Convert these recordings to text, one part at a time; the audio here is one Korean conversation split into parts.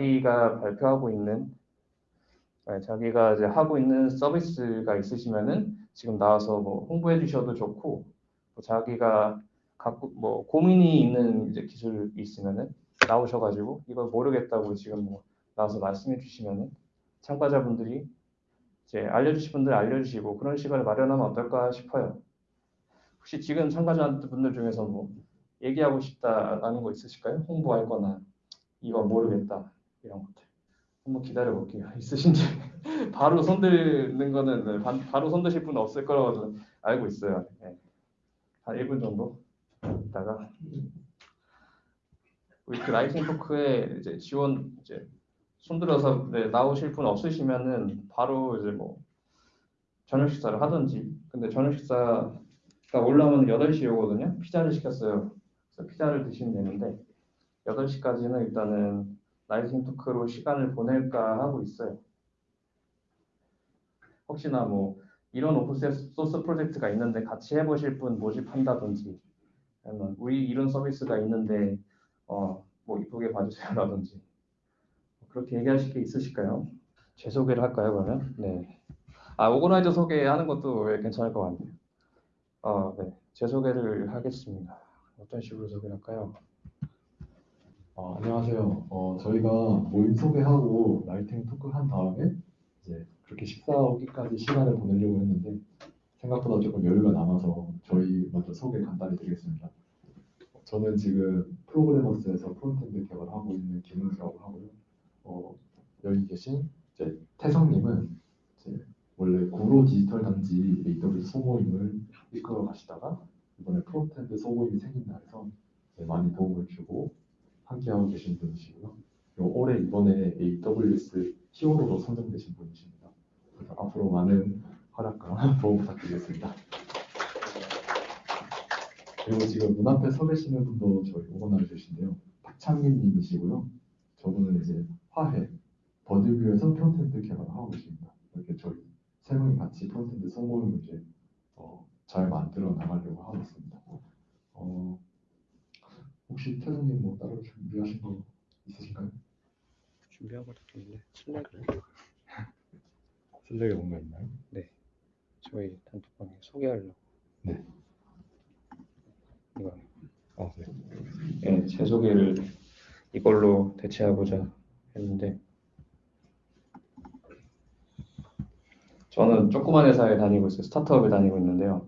자기가 발표하고 있는 네, 자기가 이제 하고 있는 서비스가 있으시면은 지금 나와서 뭐 홍보해 주셔도 좋고 뭐 자기가 갖고 뭐 고민이 있는 이제 기술이 있으면은 나오셔가지고 이걸 모르겠다고 지금 뭐 나와서 말씀해 주시면은 참가자분들이 이제 알려주실 분들 알려주시고 그런 시간을 마련하면 어떨까 싶어요. 혹시 지금 참가자분들 중에서 뭐 얘기하고 싶다라는 거 있으실까요? 홍보할 거나 이거 모르겠다 이런 것들. 한번 기다려 볼게요. 있으신지 바로 손드는 거는 네, 바로 손드실 분은 없을 거라고 알고 있어요. 네. 한 1분 정도 있다가 우리 그 라이팅 토크에 이제 지원 이제 손들어서 네, 나오실 분 없으시면은 바로 이제 뭐 저녁 식사를 하든지 근데 저녁 식사가 올라오면 8시에 오거든요. 피자를 시켰어요. 그래서 피자를 드시면 되는데 8시까지는 일단은 lightning talk로 시간을 보낼까 하고 있어요. 혹시나 뭐 이런 open source 프로젝트가 있는데 같이 해보실 분 모집한다든지 아니면 우리 이런 서비스가 있는데 어, 뭐 이쁘게 봐주세요라든지 그렇게 얘기하실 게 있으실까요? 제 소개를 할까요 그러면? 네. 아 organizer 소개하는 것도 괜찮을 것 같네요. 어, 네. 제 소개를 하겠습니다. 어떤 식으로 소개할까요? 어, 안녕하세요. 어, 저희가 모임 소개하고 lightning talk 한 다음에 이제 그렇게 식사하기까지 시간을 보내려고 했는데 생각보다 조금 여유가 남아서 저희 먼저 소개 간단히 드리겠습니다. 저는 지금 프로그래머스에서 frontend 개발하고 있는 김은수라고 하고요. 어, 여기 계신 이제 태성님은 이제 원래 구로 디지털 단지 AWS 소모임을 이끌어 가시다가 이번에 frontend 소모임이 생긴다 해서 많이 도움을 주고 함께하고 계신 분이시고요. 올해 이번에 AWS hero로 선정되신 분이십니다. 그래서 앞으로 많은 활약과 도움 부탁드리겠습니다. 그리고 지금 문 앞에 서 계시는 분도 저희 organizer신데요. 박창민 님이시고요. 저분은 이제 화해, 버드뷰에서 frontend 개발을 하고 계십니다. 이렇게 저희 세 명이 같이 frontend 성공을 이제 어, 잘 만들어 나가려고 하고 있습니다. 어, 혹시 태성님 뭐 따로 준비하신 거 있으신가요? 준비한 것도 있는데 슬랙 슬랙에 뭔가 있나요? 네 저희 단톡방에 소개하려고 네. 이거 어, 네. 네, 제 소개를 이걸로 대체하고자 했는데 저는 조그만 회사에 다니고 있어요. 스타트업에 다니고 있는데요.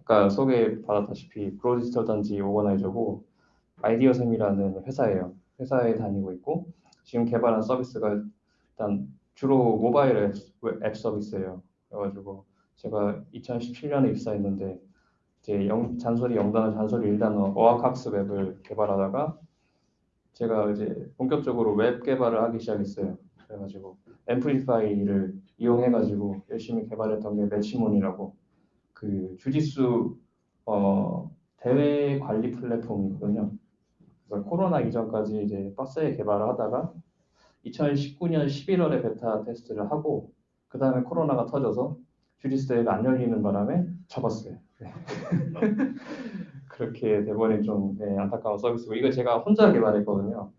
아까 소개 받았다시피 브로디지털 단지 오거나이저고 아이디어샘이라는 회사예요. 회사에 다니고 있고 지금 개발한 서비스가 일단 주로 모바일 앱, 앱 서비스예요. 그래가지고 제가 2017년에 입사했는데 이제 영, 잔소리 영단어, 잔소리 일단어 어학학습 앱을 개발하다가 제가 이제 본격적으로 웹 개발을 하기 시작했어요. 그래가지고 Amplify를 이용해가지고 열심히 개발했던 게 매치몬이라고 그 주짓수 어, 대회 관리 플랫폼이거든요. 그래서 코로나 이전까지 이제 빡세게 개발을 하다가 2019년 11월에 beta test를 하고 그 다음에 코로나가 터져서 주짓수 대회가 안 열리는 바람에 접었어요. 네. 그렇게 돼버린 좀 네, 안타까운 서비스고 이거 제가 혼자 개발했거든요.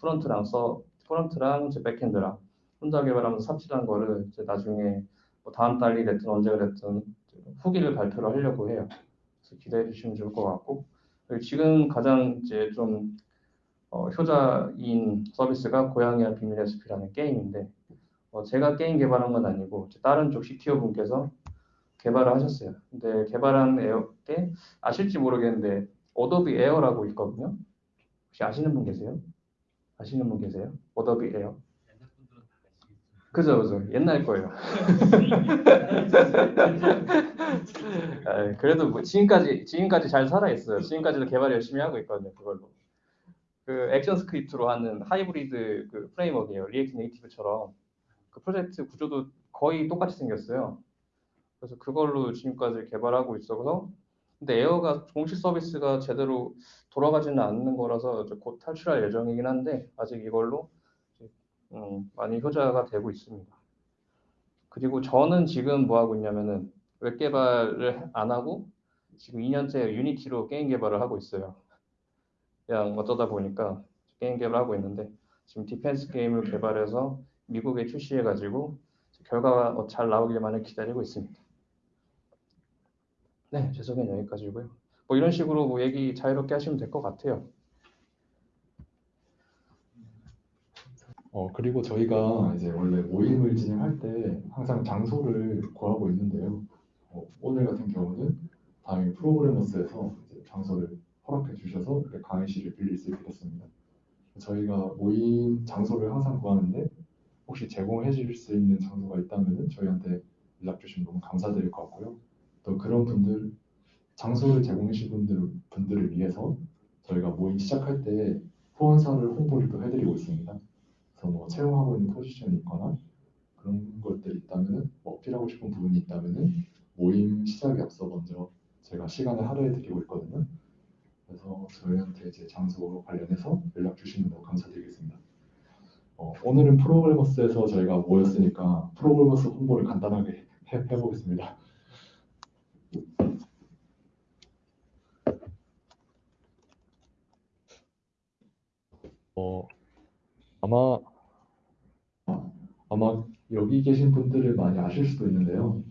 front랑 서 front랑 이제 backend랑 혼자 개발하면서 삽질한 거를 이제 나중에 뭐 다음 달이 됐든 언제가 됐든 후기를 발표를 하려고 해요. 그래서 기대해 주시면 좋을 것 같고 지금 가장 이제 좀 어, 효자인 서비스가 고양이와 비밀 레시피라는 게임인데 어, 제가 게임 개발한 건 아니고 다른 쪽 CTO 분께서 개발을 하셨어요. 근데 개발한 AIR 게 아실지 모르겠는데 Adobe AIR라고 있거든요. 혹시 아시는 분 계세요? 아시는 분 계세요? Adobe AIR? 그죠, 그죠. 옛날 거예요. 아, 그래도 뭐 지금까지 지금까지 잘 살아 있어요. 지금까지도 개발 열심히 하고 있거든요. 그걸로. 그 ActionScript로 하는 하이브리드 그 framework예요. React Native처럼 그 프로젝트 구조도 거의 똑같이 생겼어요. 그래서 그걸로 지금까지 개발하고 있어서 근데 에어가 공식 서비스가 제대로 돌아가지는 않는 거라서 곧 탈출할 예정이긴 한데 아직 이걸로 음, 많이 효자가 되고 있습니다. 그리고 저는 지금 뭐 하고 있냐면은 웹 개발을 안 하고 지금 2년째 Unity로 게임 개발을 하고 있어요. 그냥 어쩌다 보니까 게임 개발하고 있는데 지금 defense 게임을 개발해서 미국에 출시해가지고 결과가 어, 잘 나오길만을 기다리고 있습니다. 네, 제 소개는 여기까지고요. 뭐 이런 식으로 뭐 얘기 자유롭게 하시면 될 것 같아요. 어, 그리고 저희가 이제 원래 모임을 진행할 때 항상 장소를 구하고 있는데요. 어, 오늘 같은 경우는 다행히 프로그래머스에서 이제 장소를 허락해 주셔서 이렇게 강의실을 빌릴 수 있게 됐습니다. 저희가 모임 장소를 항상 구하는데 혹시 제공해 주실 수 있는 장소가 있다면 저희한테 연락 주시면 너무 감사드릴 것 같고요. 또 그런 분들 장소를 제공해 주신 분들, 분들을 위해서 저희가 모임 시작할 때 후원사를 홍보를 또 해드리고 있습니다. 뭐 채용하고 있는 포지션이 있거나 그런 것들이 있다면은 뭐 어필하고 싶은 부분이 있다면은 모임 시작에 앞서 먼저 제가 시간을 할애해 드리고 있거든요. 그래서 저희한테 이제 장소 관련해서 연락 주시면 너무 감사드리겠습니다. 어, 오늘은 프로그래머스에서 저희가 모였으니까 프로그래머스 홍보를 간단하게 해, 해보겠습니다. 어, 아마 아마 여기 계신 분들을 많이 아실 수도 있는데요.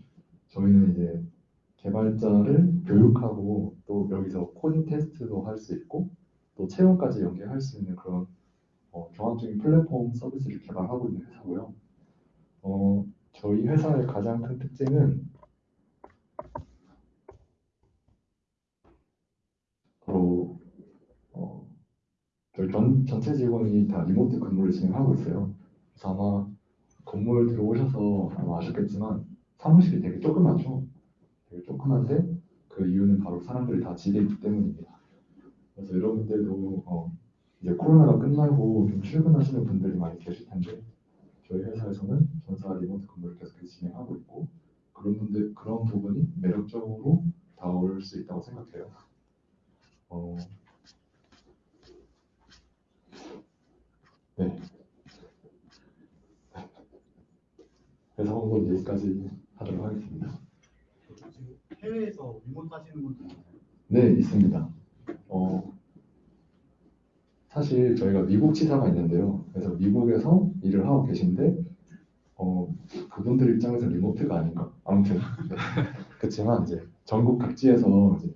저희는 이제 개발자를 교육하고 또 여기서 코딩 테스트도 할 수 있고 또 채용까지 연계할 수 있는 그런 어, 종합적인 플랫폼 서비스를 개발하고 있는 회사고요. 어, 저희 회사의 가장 큰 특징은 바로 어, 저희 전, 전체 직원이 다 리모트 근무를 진행하고 있어요. 그래서 아마 건물 들어오셔서 아마 아셨겠지만 사무실이 되게 조그맣죠. 되게 조그만데 그 이유는 바로 사람들이 다 집에 있기 때문입니다. 그래서 여러분들도 어, 이제 코로나가 끝나고 좀 출근하시는 분들이 많이 계실 텐데 저희 회사에서는 전사 리모트 근무를 계속해서 진행하고 있고 그런 분들 그런 부분이 매력적으로 다가올 수 있다고 생각해요. 어, 네. 그래서 한번 여기까지 하도록 하겠습니다. 해외에서 리모트 하시는 분들 있나요? 네, 있습니다. 어, 사실 저희가 미국 지사가 있는데요. 그래서 미국에서 일을 하고 계신데, 어, 그분들 입장에서 리모트가 아닌가? 아무튼, 네. 그렇지만 이제 전국 각지에서 이제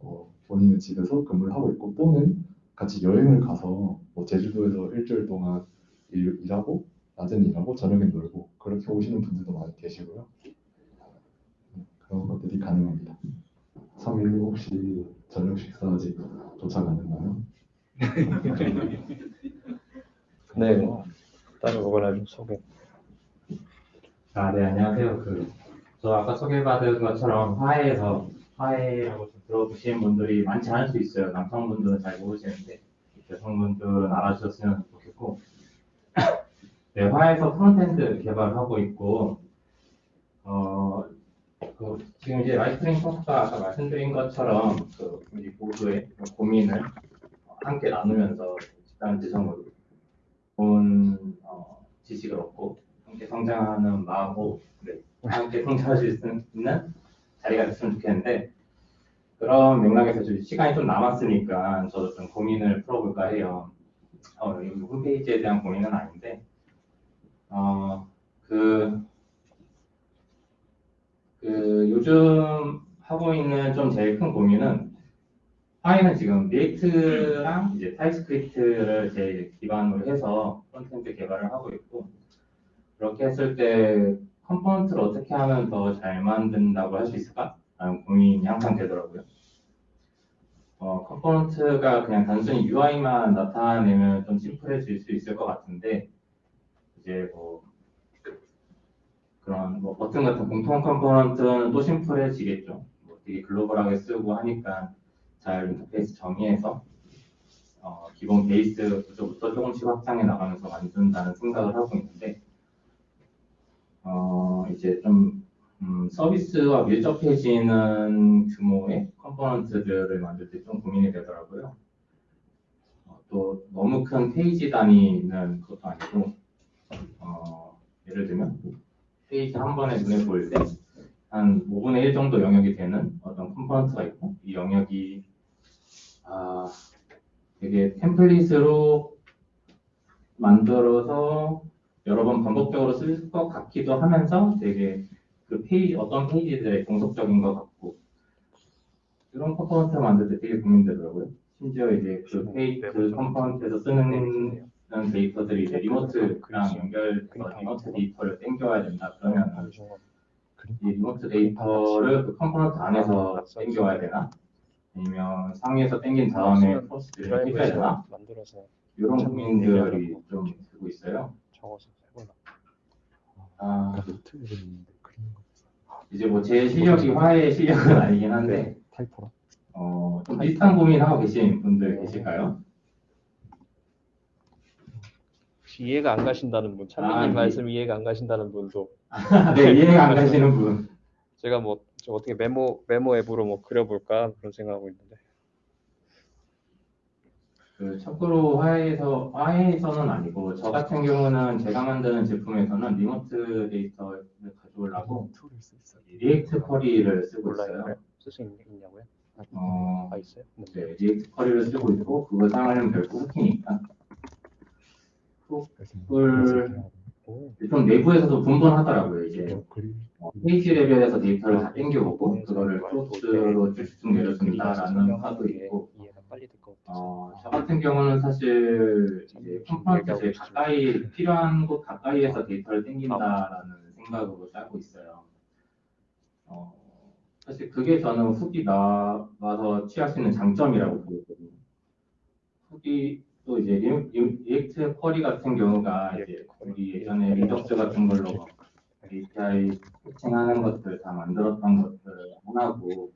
어, 본인의 집에서 근무를 하고 있고, 또는 같이 여행을 가서 뭐 제주도에서 일주일 동안 일, 일하고, 낮에는 일하고, 저녁엔 놀고, 그렇게 오시는 분들도 많이 계시고요. 네, 그런 것들이 가능합니다. 3일 혹시 저녁 식사 아직 도착 안 했나요? 네, 따로 뭐거나 좀 소개. 아, 네, 안녕하세요. 그, 저 아까 소개받은 것처럼 화해에서, 화해라고 좀 들어보시는 분들이 많지 않을 수 있어요. 남성분들은 잘 모르시는데, 여성분들은 알아주셨으면 좋겠고, 네, 화해에서 frontend 개발을 하고 있고, 어, 그, 지금 이제 lightning talk가 아까 말씀드린 것처럼, 그, 모두의 고민을 함께 나누면서 집단 지성으로 좋은 어, 지식을 얻고 함께 성장하는 마음으로 네, 함께 성장할 수 있는 자리가 됐으면 좋겠는데 그런 맥락에서 좀 시간이 좀 남았으니까 저도 좀 고민을 풀어볼까 해요. 어, 홈페이지에 대한 고민은 아닌데 어, 그, 그 요즘 하고 있는 좀 제일 큰 고민은 화해는 지금 React랑 이제 TypeScript를 제일 기반으로 해서 콘텐츠 개발을 하고 있고 그렇게 했을 때 component를 어떻게 하면 더 잘 만든다고 할 수 있을까? 라는 고민이 항상 되더라고요. 어, component가 그냥 단순히 UI만 나타내면 좀 심플해질 수 있을 것 같은데 이제 뭐 그런 뭐 버튼 같은 공통 component는 또 심플해지겠죠. 뭐 되게 글로벌하게 쓰고 하니까 잘 인터페이스 정의해서 어, 기본 베이스 구조부터 조금씩 확장해 나가면서 만든다는 생각을 하고 있는데 어, 이제 좀 음, 서비스와 밀접해지는 규모의 component들을 만들 때 좀 고민이 되더라고요. 어, 또 너무 큰 페이지 단위는 그것도 아니고 어, 예를 들면 페이지 한 번에 눈에 보일 때 한 5분의 1 정도 영역이 되는 어떤 component가 있고 이 영역이 아, 되게 template으로 만들어서 여러 번 반복적으로 쓸 것 같기도 하면서 되게 그 페이지 어떤 페이지들의 종속적인 것 같고 이런 component를 만들 때 되게 고민되더라고요. 심지어 이제 그 페이지 그 component에서 쓰는 데이터들이 이제 remote랑 연결해서 remote 데이터를 땡겨야 된다 그러면 이 remote 데이터를 그 component 안에서 땡겨와야 되나? 아니면 상위에서 땡긴 다음에 props를 해줘야 되나? 이런 고민들이 좀 들고 있어요. 아, 거 이제 뭐 제 실력이 화해의 실력은 아니긴 한데 타이퍼라. 어, 좀 비슷한 고민 하고 계신 분들 계실까요? 혹시 이해가 안 가신다는 분, 찬민님 아, 예. 말씀 이해가 안 가신다는 분도 네, 이해가 안 가시는 분. 제가 뭐좀 어떻게 메모 메모 앱으로 뭐 그려볼까 그런 생각하고 있는데 그 참고로 화해에서 화해에서는 아니고 저 같은 경우는 제가 만드는 제품에서는 리모트 데이터를 가져오려고. React Query를 쓰고 있어요. 쓸수 있냐고요? 어, 아 있어요? 뭐, 네, React Query를 쓰고 있고 그거 사용하려면 별도 hook이니까 하고 오, 좀 내부에서도 분분하더라고요. 이제 또 그리 어, 페이지 레벨에서 데이터를 다 땡겨오고 그거를 소스로 쭉쭉 내려준다라는 파도 있고 어, 저 같은 경우는 사실 이제 component 제일 가까이 필요한 곳 가까이에서 데이터를 땡긴다라는 생각으로 짜고 있어요. 어, 사실 그게 저는 hook이 나와서 취할 수 있는 장점이라고 보거든요. hook이 또 이제 리- React Query 같은 경우가 이제 우리 예전에 Redux 같은 걸로 API fetching하는 것들 다 만들었던 것들을 하나고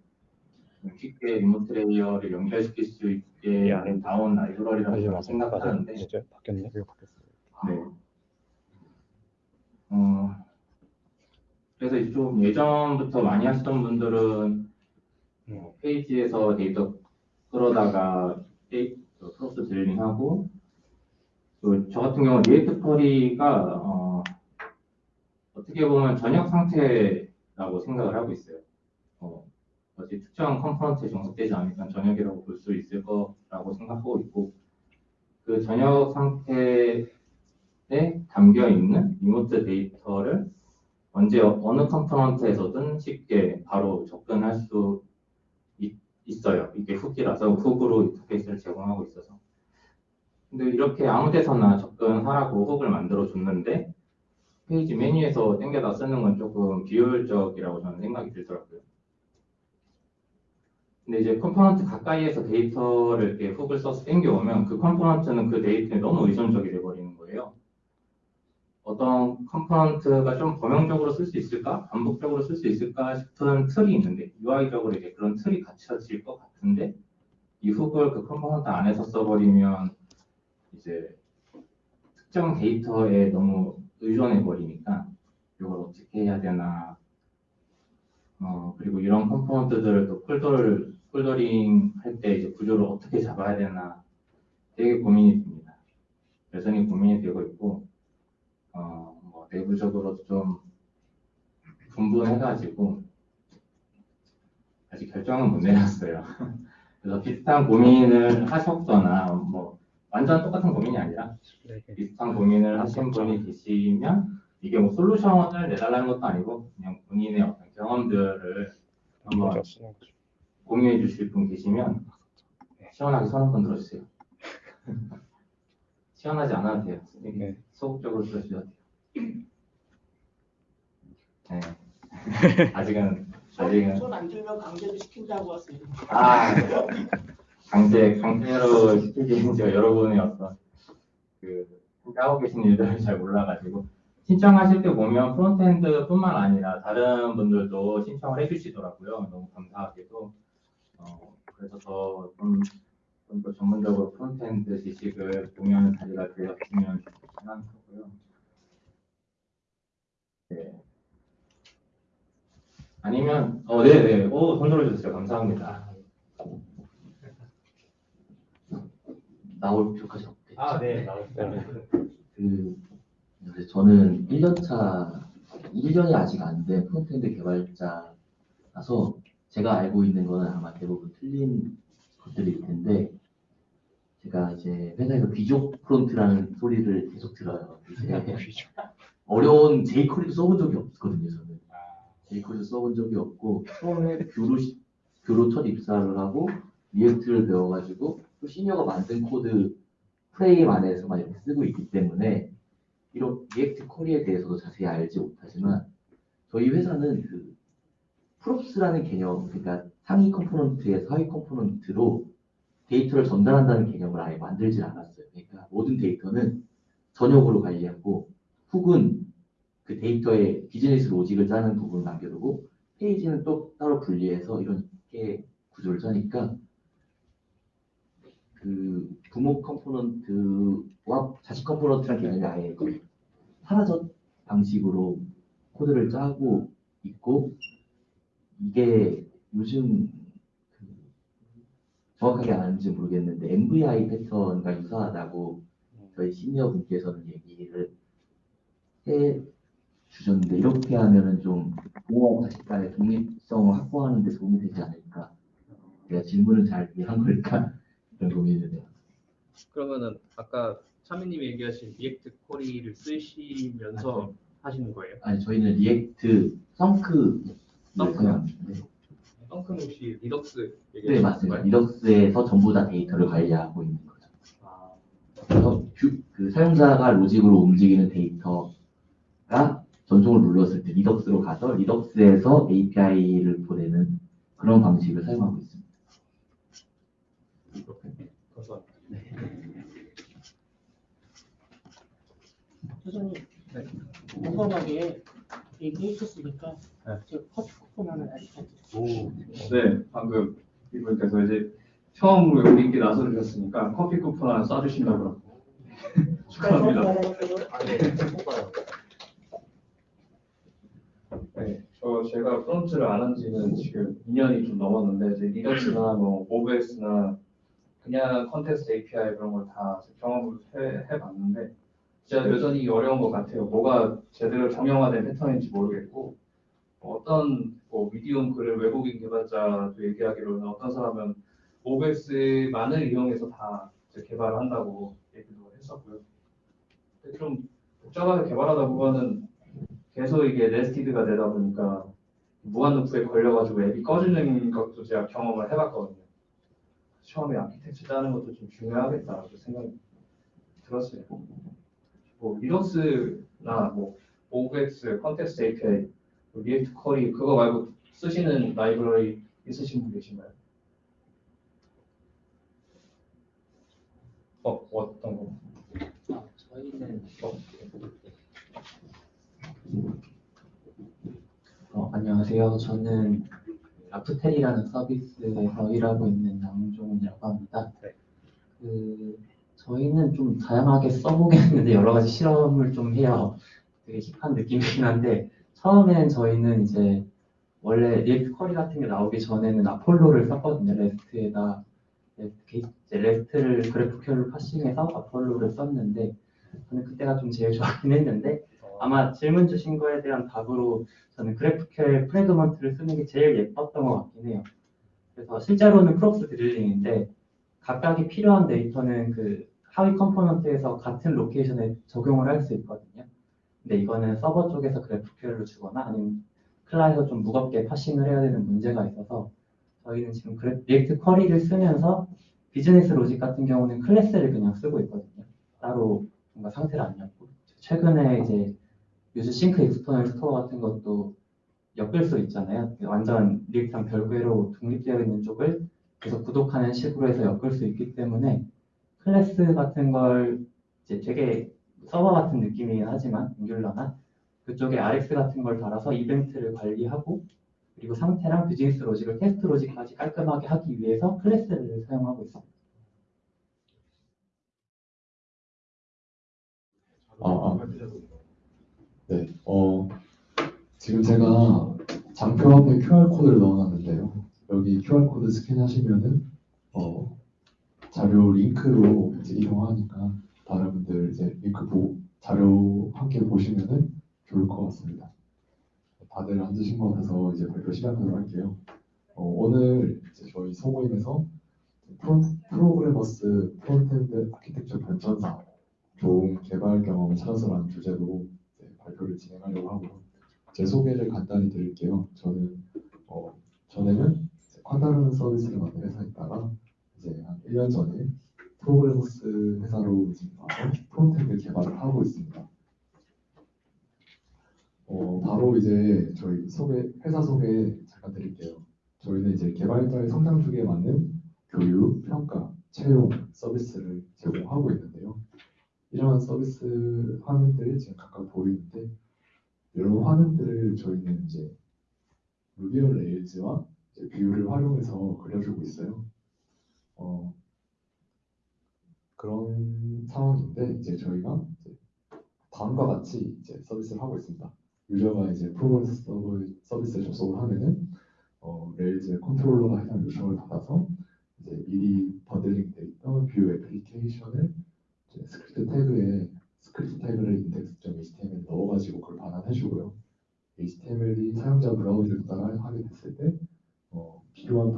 쉽게 remote layer를 연결시킬 수 있게 예, 안 나온 라이브러리라고. 생각하는데 진짜 바뀌었네. 네. 어, 그래서 좀 예전부터 많이 하시던 분들은 어, 페이지에서 데이터 끌어다가 데이- 그 props drilling하고 또 저 같은 경우는 React Query가 어, 어떻게 보면 전역 상태라고 생각을 하고 있어요. 어, 어디 특정 component에 종속되지 않으니까 전역이라고 볼 수 있을 거라고 생각하고 있고 그 전역 상태에 담겨 있는 remote 데이터를 언제 어- 어느 component에서든 쉽게 바로 접근할 수 있, 있어요. 이게 hook이라서 hook으로 인터페이스를 제공하고 있어서. 근데 이렇게 아무 데서나 접근하라고 hook을 만들어 줬는데 페이지 맨 위에서 땡겨다 쓰는 건 조금 비효율적이라고 저는 생각이 들더라고요. 근데 이제 component 가까이에서 데이터를 이렇게 hook을 써서 땡겨오면 그 component는 그 데이터에 너무 의존적이 돼버리는 거예요. 어떤 component가 좀 범용적으로 쓸 수 있을까? 반복적으로 쓸 수 있을까 싶은 틀이 있는데 UI적으로 이제 그런 틀이 갖춰질 것 같은데 이 hook을 그 component 안에서 써버리면 이제 특정 데이터에 너무 의존해 버리니까 이걸 어떻게 해야 되나 어 그리고 이런 component들을 또 폴더를 foldering 할 때 이제 구조를 어떻게 잡아야 되나 되게 고민이 됩니다. 여전히 고민이 되고 있고 내부적으로도 좀 분분해가지고 아직 결정은 못 내렸어요. 그래서 비슷한 고민을 하셨거나 뭐 완전 똑같은 고민이 아니라 네, 네. 비슷한 고민을 하신 분이 계시면 이게 뭐 솔루션을 내달라는 것도 아니고 그냥 본인의 어떤 경험들을 한번. 공유해 주실 분 계시면 시원하게 손 한번 들어주세요. 시원하지 않아도 돼요. 네. 소극적으로 들어주셔도 돼요. 네. 아직은 아직은 손안 들면 강제로 시킨다고 하세요. 아 강제 강제로 시키기 이제 여러분의 어떤 그 하고 계신 일들을 잘 몰라가지고 신청하실 때 보면 프론트엔드뿐만 아니라 다른 분들도 신청을 해주시더라고요. 너무 감사하게도 어, 그래서 더좀 좀 더 전문적으로 frontend 지식을 공유하는 자리가 되었으면 거고요. 네. 아니면 어 네네 오 손 들어 주세요 감사합니다. 나올 필요까지 없겠죠. 아, 네, 나왔습니다. 그 이제 저는 1년차 1년이 아직 안 된 frontend 개발자라서 제가 알고 있는 거는 아마 대부분 틀린 것들일 텐데 제가 이제 회사에서 귀족 front라는 소리를 계속 들어요. 이제 어려운 jQuery도 써본 적이 없거든요, 저는. jQuery도 써본 적이 없고 처음에 교로 시- 교로 첫 입사를 하고 React를 배워가지고 또 시니어가 만든 코드 프레임 안에서만 이렇게 쓰고 있기 때문에 이런 React Query에 대해서도 자세히 알지 못하지만 저희 회사는 그 props라는 개념, 그러니까 상위 component에서 하위 component로 데이터를 전달한다는 개념을 아예 만들질 않았어요. 그러니까 모든 데이터는 전역으로 관리하고 hook은 그 데이터의 business logic을 짜는 부분을 남겨두고 페이지는 또 따로 분리해서 이렇게 구조를 짜니까 그 부모 component와 자식 component란 개념이 아예 사라졌 방식으로 코드를 짜고 있고 이게 요즘 그 정확하게 아는지 모르겠는데 MVI 패턴과 유사하다고 저희 시니어 분께서는 얘기를 해 주셨는데 이렇게 하면은 좀 부모와 자식 간의 독립성을 확보하는 데 도움이 되지 않을까 내가 질문을 잘 이해한 걸까 이런 고민이 드네요. 그러면은 아까 차미님이 얘기하신 React Query를 쓰시면서 하시는 거예요? 아니 저희는 React Thunk를 Thunk? 사용하는데 Thunk는 혹시 Redux 네 얘기하시는 맞습니다. 거예요? Redux에서 전부 다 데이터를 관리하고 있는 거죠. 아, 그래서 view- 그 사용자가 로직으로 움직이는 데이터 가 전송을 눌렀을 때 Redux로 가서 Redux에서 API를 보내는 그런 방식을 사용하고 있습니다. 교수님 네. 궁금하게 얘기해 주셨으니까 네. 제가 커피 쿠폰 하나 드릴게요. 네, 방금 이분께서 이제 처음으로 여기 있게 나서주셨으니까 커피 쿠폰 하나 쏴주신다고 축하합니다. 네, 저 제가 front를 안 한 지는 지금 2년이 좀 넘었는데 이제 Redux나 뭐 MobX나 그냥 Context API 그런 걸 다 경험을 해, 해봤는데 진짜 여전히 어려운 것 같아요. 뭐가 제대로 정형화된 패턴인지 모르겠고 뭐 어떤 뭐 미디움 글을 외국인 개발자도 얘기하기로는 어떤 사람은 OBS만을 이용해서 다 개발을 한다고 얘기도 했었고요. 좀 복잡하게 개발하다 보면은 계속 이게 네스티드가 되다 보니까 무한루프에 걸려가지고 앱이 꺼지는 것도 제가 경험을 해봤거든요. 처음에 아키텍처 짜는 것도 좀 중요하겠다라고 생각이 들었어요. 뭐 Redux나 뭐 MobX, Context API, React Query 그거 말고 쓰시는 library 있으신 분 계신가요? 어 어떤 거? 아, 저희는 어, 어, 안녕하세요. 저는 라프텔이라는 서비스에서 일하고 있는 양종이라고 합니다. 네. 그 저희는 좀 다양하게 써보긴 했는데 여러 가지 실험을 좀 해요. 되게 hip한 느낌이긴 한데 처음엔 저희는 이제 원래 React Query 같은 게 나오기 전에는 Apollo를 썼거든요. 레스트에다 레스트, 레스트를 그래프큐얼로 파싱해서 아폴로를 썼는데 저는 그때가 좀 제일 좋아하긴 했는데 아마 질문 주신 거에 대한 답으로 저는 GraphQL Fragment를 쓰는 게 제일 예뻤던 것 같긴 해요. 그래서 실제로는 props drilling인데 각각이 필요한 데이터는 그 하위 component에서 같은 location에 적용을 할 수 있거든요. 근데 이거는 서버 쪽에서 GraphQL로 주거나 아니면 클라이언트가 좀 무겁게 parsing을 해야 되는 문제가 있어서 저희는 지금 그래- React Query를 쓰면서 business logic 같은 경우는 클래스를 그냥 쓰고 있거든요. 따로 뭔가 상태를 안 엮고 최근에 이제 useSyncExternalStore 같은 것도 엮을 수 있잖아요. 완전 React랑 별개로 독립되어 있는 쪽을 계속 구독하는 식으로 해서 엮을 수 있기 때문에 클래스 같은 걸 이제 되게 서버 같은 느낌이긴 하지만 Angular나 그쪽에 Rx 같은 걸 달아서 이벤트를 관리하고 그리고 상태랑 business logic을 테스트 logic까지 깔끔하게 하기 위해서 클래스를 사용하고 있습니다. 아, 아. 네, 어, 지금 제가 장표 앞에 QR코드를 넣어놨는데요. 여기 QR코드 스캔하시면은, 어, 자료 링크로 이제 이동하니까 다른 분들 이제 링크 보, 자료 함께 보시면은 좋을 것 같습니다. 다들 앉으신 것 같아서 이제 발표 시작하도록 할게요. 어, 오늘 이제 저희 소모임에서 프로, 프로그래머스 frontend architecture 변천사 좋은 개발 경험을 찾아서라는 주제로 발표를 진행하려고 하고요. 제 소개를 간단히 드릴게요. 저는 어, 전에는 콴다라는 서비스를 만든 회사에 있다가 이제 한 1년 전에 프로그래머스 회사로 와서 frontend 개발을 하고 있습니다. 어, 바로 이제 저희 소개, 회사 소개 잠깐 드릴게요. 저희는 이제 개발자의 성장 주기에 맞는 교육, 평가, 채용 서비스를 제공하고 있는데요. 이러한 서비스 화면들이 지금 각각 보이는데 이런 화면들을 저희는 이제 Ruby on Rails와 이제 Vue를 활용해서 그려주고 있어요. 어, 그런 상황인데 이제 저희가 이제 다음과 같이 이제 서비스를 하고 있습니다. user가 이제 프로그래머스 서비스에 접속을 하면은 어, Rails의 controller가 해당 요청을 받아서 이제 미리 bundling 돼 있던 Vue 애플리케이션을 script tag에 script tag를 index.html 넣어가지고 그걸 반환해주고요. HTML이 사용자 브라우저에 도달하게 됐을 때 어, 필요한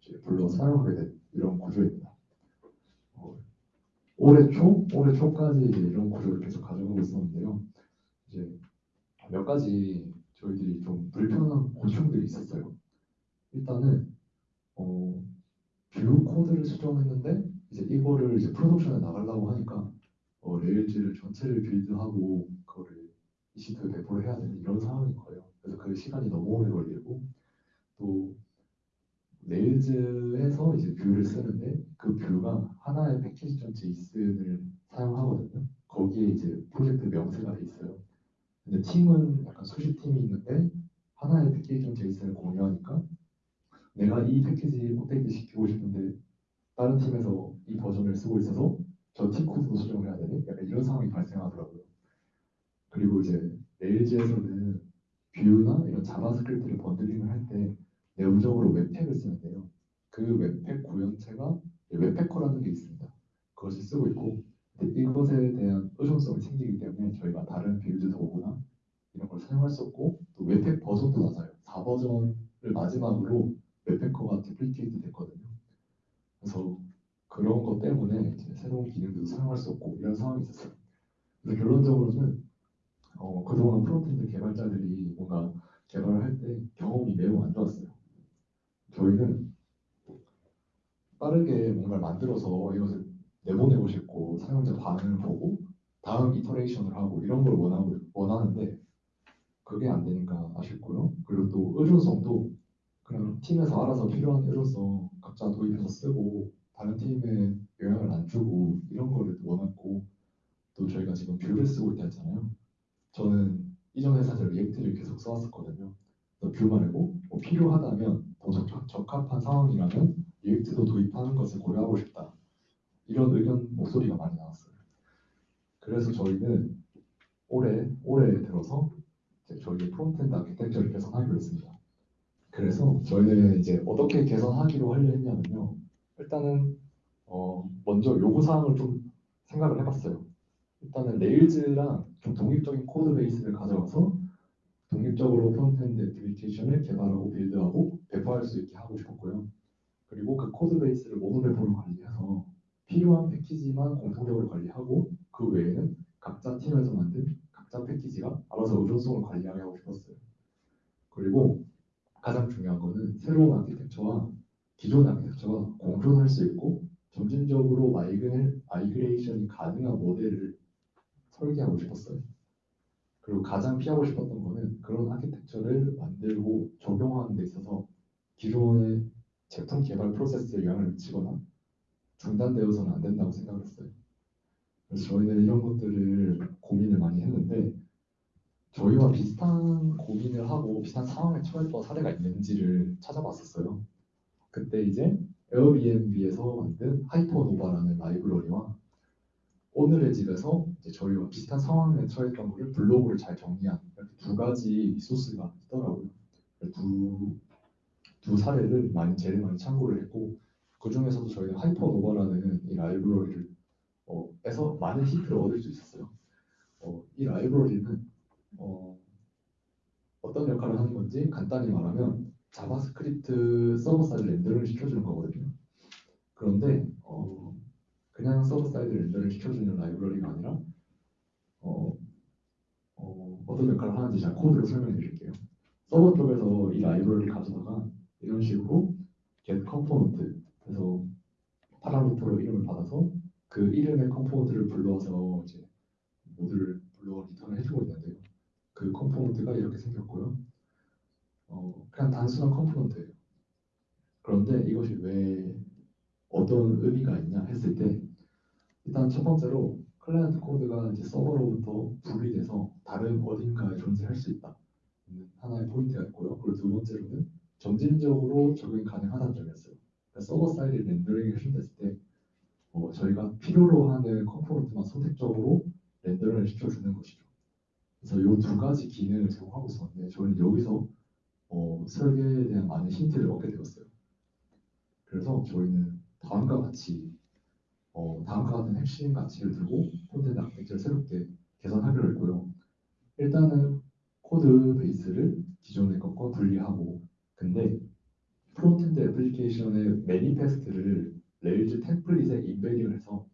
이제 불러 사용하게 된 이런 구조입니다. 어, 올해 초, 올해 초까지 이런 구조를 계속 가져가고 있었는데요. 이제 몇 가지 저희들이 좀 불편한 고충들이 있었어요. 일단은 어, Vue 코드를 수정했는데 이제 이거를 이제 production에 나가려고 하니까 어, Rails를 전체를 build하고 그거를 EC2에 배포를 해야 되는 이런 상황인 거예요. 그래서 그 시간이 너무 오래 걸리고 또 Rails에서 이제 Vue를 쓰는데 그 Vue가 하나의 package.json을 사용하거든요. 거기에 이제 프로젝트 명세가 돼 있어요. 근데 팀은 약간 수십 팀이 있는데 하나의 package.json을 공유하니까 내가 이 패키지 업데이트 시키고 싶은데 다른 팀에서 이 버전을 쓰고 있어서 저 팀 코드도 수정을 해야 되는 약간 이런 상황이 발생하더라고요. 그리고 이제 Rails에서는 Vue나 이런 JavaScript를 bundling을 할 때 내부적으로 webpack을 쓰는데요. 그 webpack 구현체가 Webpacker라는 게 있습니다. 그것을 쓰고 있고 이것에 대한 의존성이 생기기 때문에 저희가 다른 build 도구나 이런 걸 사용할 수 없고 또 webpack 버전도 낮아요. 4버전을 마지막으로 Webpacker가 deprecate 됐거든요. 그래서 그런 것 때문에 이제 새로운 기능들도 사용할 수 없고 이런 상황이 있었어요. 그래서 결론적으로는 어, 그동안 frontend 개발자들이 뭔가 개발을 할 때 경험이 매우 안 좋았어요. 저희는 빠르게 뭔가를 만들어서 이것을 내보내고 싶고 사용자 반응을 보고 다음 iteration을 하고 이런 걸 원하고 원하는데 그게 안 되니까 아쉽고요. 그리고 또 의존성도 그냥 팀에서 알아서 필요한 의존성 각자 도입해서 쓰고 다른 팀에 영향을 안 주고 이런 거를 원했고 또 저희가 지금 Vue를 쓰고 있다 했잖아요. 저는 이전 회사에서 React를 계속 써왔었거든요. Vue 말고 뭐 필요하다면 더 적, 적합한 상황이라면 React도 도입하는 것을 고려하고 싶다. 이런 의견 목소리가 많이 나왔어요. 그래서 저희는 올해 올해 들어서 이제 저희 frontend 아키텍처를 개선하기로 했습니다. 그래서 저희는 이제 어떻게 개선하기로 하려 했냐면요. 일단은 어 먼저 요구 사항을 좀 생각을 해봤어요. 일단은 Rails랑 좀 독립적인 code base를 가져와서 독립적으로 frontend 애플리케이션을 개발하고 build하고 배포할 수 있게 하고 싶었고요. 그리고 그 code base를 monorepo로 관리해서 필요한 패키지만 공통적으로 관리하고 그 외에는 각자 팀에서 만든 각자 패키지가 알아서 의존성을 관리하게 하고 싶었어요. 그리고 가장 중요한 거는 새로운 아키텍처와 기존 아키텍처가 공존할 수 있고 점진적으로 migra, migration이 가능한 모델을 설계하고 싶었어요. 그리고 가장 피하고 싶었던 거는 그런 아키텍처를 만들고 적용하는 데 있어서 기존의 제품 개발 프로세스에 영향을 미치거나 중단되어서는 안 된다고 생각을 했어요. 그래서 저희는 이런 것들을 고민을 많이 했는데 저희와 비슷한 고민을 하고 비슷한 상황에 처했던 사례가 있는지를 찾아봤었어요. 그때 이제 Airbnb에서 만든 Hypernova라는 라이브러리와 오늘의 집에서 저희와 비슷한 상황에 처했던 거를 블로그를 잘 정리한 이렇게 두 가지 resource가 있더라고요. 두, 두 사례를 많이 제일 많이 참고를 했고 그 중에서도 저희는 Hypernova라는 이 라이브러리를 어, 에서 많은 힌트를 얻을 수 있었어요. 어, 이 라이브러리는 어, 어떤 역할을 하는 건지 간단히 말하면 JavaScript server side rendering을 시켜주는 거거든요. 그런데 어, 그냥 server side render를 시켜주는 라이브러리가 아니라 어, 어, 어떤 역할을 하는지 제가 코드로 설명해 드릴게요. 서버 쪽에서 이 라이브러리를 가져다가 이런 식으로 get component 그래서 parameter로 이름을 받아서 그 이름의 component를 불러와서 이제 모듈을 불러 return을 해주고 있는데요. 그 component가 이렇게 생겼고요. 어, 그냥 단순한 component예요. 그런데 이것이 왜 어떤 의미가 있냐 했을 때 일단 첫 번째로 클라이언트 코드가 이제 서버로부터 분리돼서 다른 어딘가에 존재할 수 있다. 는 하나의 포인트가 있고요. 그리고 두 번째로는 점진적으로 적용이 가능하다는 점이었어요. 그러니까 server side rendering이 해준다 했을 때 어, 저희가 필요로 하는 component만 선택적으로 rendering을 시켜주는 것이죠. 그래서 이 두 가지 기능을 제공하고 있었는데 저희는 여기서 어, 설계에 대한 많은 힌트를 얻게 되었어요. 그래서 저희는 다음과 같이 어, 다음과 같은 핵심 가치를 들고 frontend 아키텍처를 새롭게 개선하기로 했고요. 일단은 code base를 기존의 것과 분리하고 근데 frontend 애플리케이션의 manifest를 Rails template에 embedding을 해서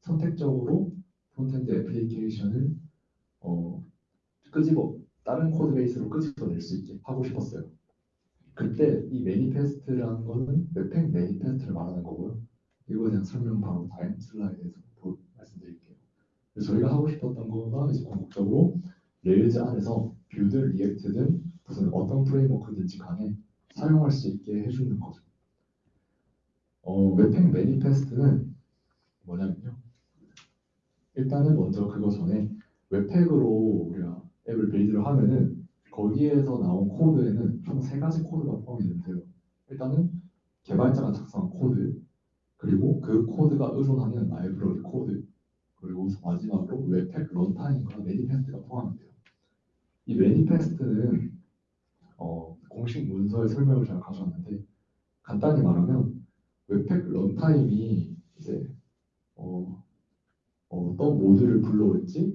선택적으로 frontend 애플리케이션을 어, 끄집어 다른 code base로 끄집어낼 수 있게 하고 싶었어요. 그때 이 manifest라는 거는 webpack manifest를 말하는 거고요. 이거에 대한 설명 바로 다음 슬라이드에서 보- 말씀드릴게요. 저희가 하고 싶었던 거가 이제 궁극적으로 Rails 안에서 Vue든, React든 무슨 어떤 framework든지 간에 사용할 수 있게 해주는 거죠. 어, webpack manifest는 뭐냐면요. 일단은 먼저 그거 전에 webpack으로 우리가 앱을 build를 하면은 거기에서 나온 코드에는 총 세 가지 코드가 포함이 되는데요. 일단은 개발자가 작성한 코드, 그리고 그 코드가 의존하는 라이브러리 코드, 그리고 마지막으로 webpack runtime과 manifest가 포함이 돼요. 이 manifest는 어, 공식 문서의 설명을 제가 가져왔는데 간단히 말하면 webpack runtime이 이제 어, 어떤 모듈을 불러올지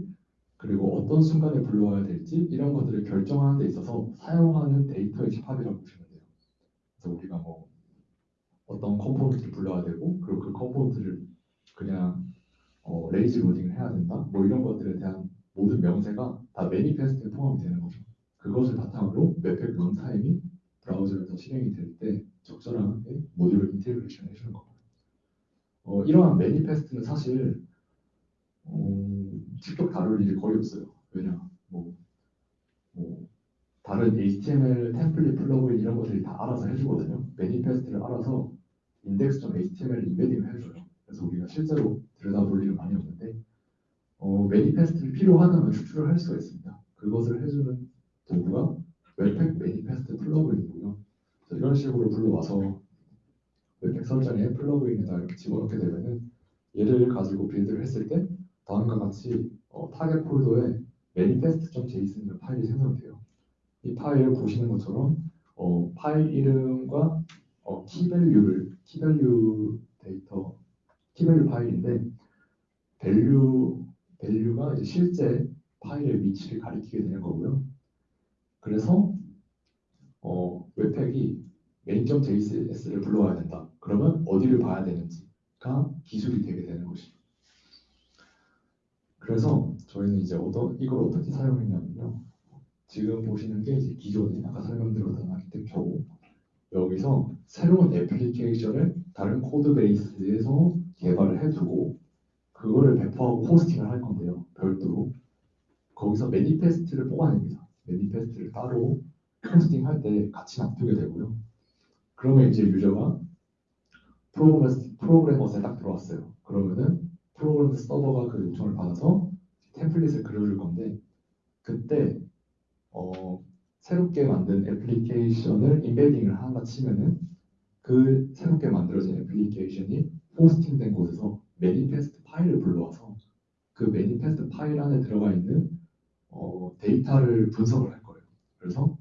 그리고 어떤 순간에 불러와야 될지 이런 것들을 결정하는 데 있어서 사용하는 데이터의 집합이라고 보시면 돼요. 그래서 우리가 뭐 어떤 component를 불러야 되고 그리고 그 component를 그냥 어, lazy loading을 해야 된다 뭐 이런 것들에 대한 모든 명세가 다 manifest에 포함이 되는 거죠. 그것을 바탕으로 webpack runtime이 브라우저에서 실행이 될 때 적절하게 모듈을 integration 해주는 겁니다. 어, 이러한 manifest는 사실 어, 직접 다룰 일이 거의 없어요. 왜냐, 뭐, 뭐 다른 HTML template plugin 이런 것들이 다 알아서 해주거든요. manifest를 알아서 index.html embedding을 해줘요. 그래서 우리가 실제로 들여다볼 일은 많이 없는데 어, manifest를 필요하다면 추출을 할 수가 있습니다. 그것을 해주는 도구가 Webpack manifest plugin이고요. 이런 식으로 불러와서 Webpack 설정에 plugin에다 집어넣게 되면은 얘를 가지고 build를 했을 때 다음과 같이 어, 타겟 폴더에 manifest.json이라는 파일이 생성돼요. 이 파일을 보시는 것처럼 어, 파일 이름과 어, 키밸류를 키밸류 데이터 키밸류 파일인데 밸류 밸류가 이제 실제 파일의 위치를 가리키게 되는 거고요. 그래서 어, Webpack이 main.js를 불러와야 된다. 그러면 어디를 봐야 되는지가 기술이 되게 되는 것이죠. 그래서 저희는 이제 어떤 이걸 어떻게 사용했냐면요. 지금 보시는 게 이제 기존에 아까 설명드렸던 아키텍처고 여기서 새로운 애플리케이션을 다른 code base에서 개발을 해두고 그거를 배포하고 hosting을 할 건데요. 별도로 거기서 manifest를 뽑아냅니다. manifest를 따로 hosting할 때 같이 놔두게 되고요. 그러면 이제 유저가 프로그래머, 프로그래머스에 딱 들어왔어요. 그러면은 프로그래머스 서버가 그 요청을 받아서 template을 그려줄 건데 그때 어, 새롭게 만든 애플리케이션을 embedding을 한다 치면은 그 새롭게 만들어진 애플리케이션이 hosting된 곳에서 manifest 파일을 불러와서 그 manifest 파일 안에 들어가 있는 어, 데이터를 분석을 할 거예요. 그래서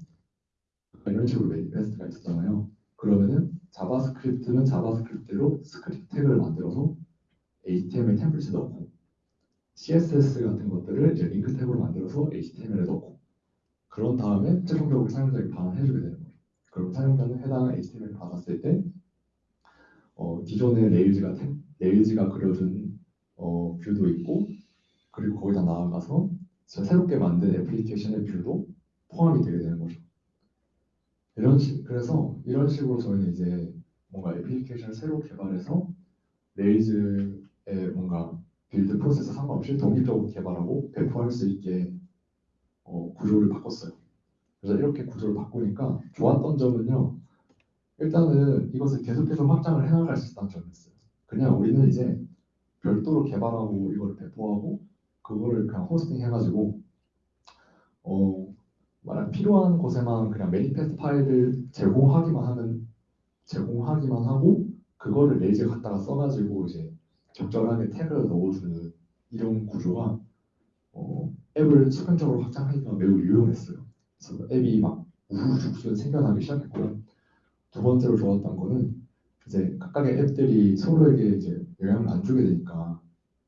이런 식으로 manifest가 있었잖아요. 그러면은 JavaScript는 JavaScript로 script tag를 만들어서 HTML template에 넣고 CSS 같은 것들을 이제 link tag로 만들어서 HTML에 넣고 그런 다음에 최종적으로 사용자에게 반환해 주게 되는 거예요. 그럼 사용자는 해당 HTML을 받았을 때 어, 기존의 Rails가 템- Rails가 그려준 어, view도 있고 그리고 거기다 나아가서 저 새롭게 만든 애플리케이션의 view도 포함이 되게 되는 거죠. 이런 식 그래서 이런 식으로 저희는 이제 뭔가 애플리케이션을 새로 개발해서 Rails의 뭔가 build process 상관없이 독립적으로 개발하고 배포할 수 있게 어, 구조를 바꿨어요. 그래서 이렇게 구조를 바꾸니까 좋았던 점은요. 일단은 이것을 계속해서 확장을 해나갈 수 있다는 점이었어요. 그냥 우리는 이제 별도로 개발하고 이거를 배포하고 그거를 그냥 hosting 해가지고 어 말한 필요한 곳에만 그냥 manifest 파일을 제공하기만 하면 제공하기만 하고 그거를 레이저 갖다가 써가지고 이제 적절하게 태그를 넣어주는 이런 구조가 어, 앱을 수평적으로 확장하기가 매우 유용했어요. 그래서 앱이 막 우후죽순 생겨나기 시작했고요. 두 번째로 좋았던 거는 이제 각각의 앱들이 서로에게 이제 영향을 안 주게 되니까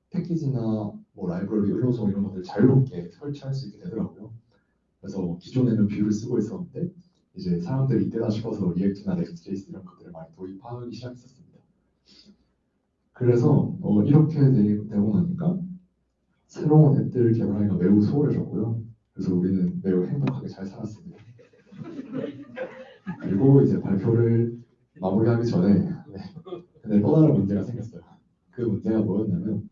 패키지나 뭐 라이브러리, 요소 이런 것들 자유롭게 설치할 수 있게 되더라고요. 그래서 뭐 기존에는 Vue를 쓰고 있었는데 이제 사람들이 이때다 싶어서 React나 Next.js 이런 것들을 많이 도입하기 시작했었습니다. 그래서 어, 이렇게 되, 되고 나니까 새로운 앱들을 개발하기가 매우 수월해졌고요. 그래서 우리는 매우 행복하게 잘 살았습니다. 그리고 이제 발표를 마무리하기 전에 네. 또 다른 문제가 생겼어요. 그 문제가 뭐였냐면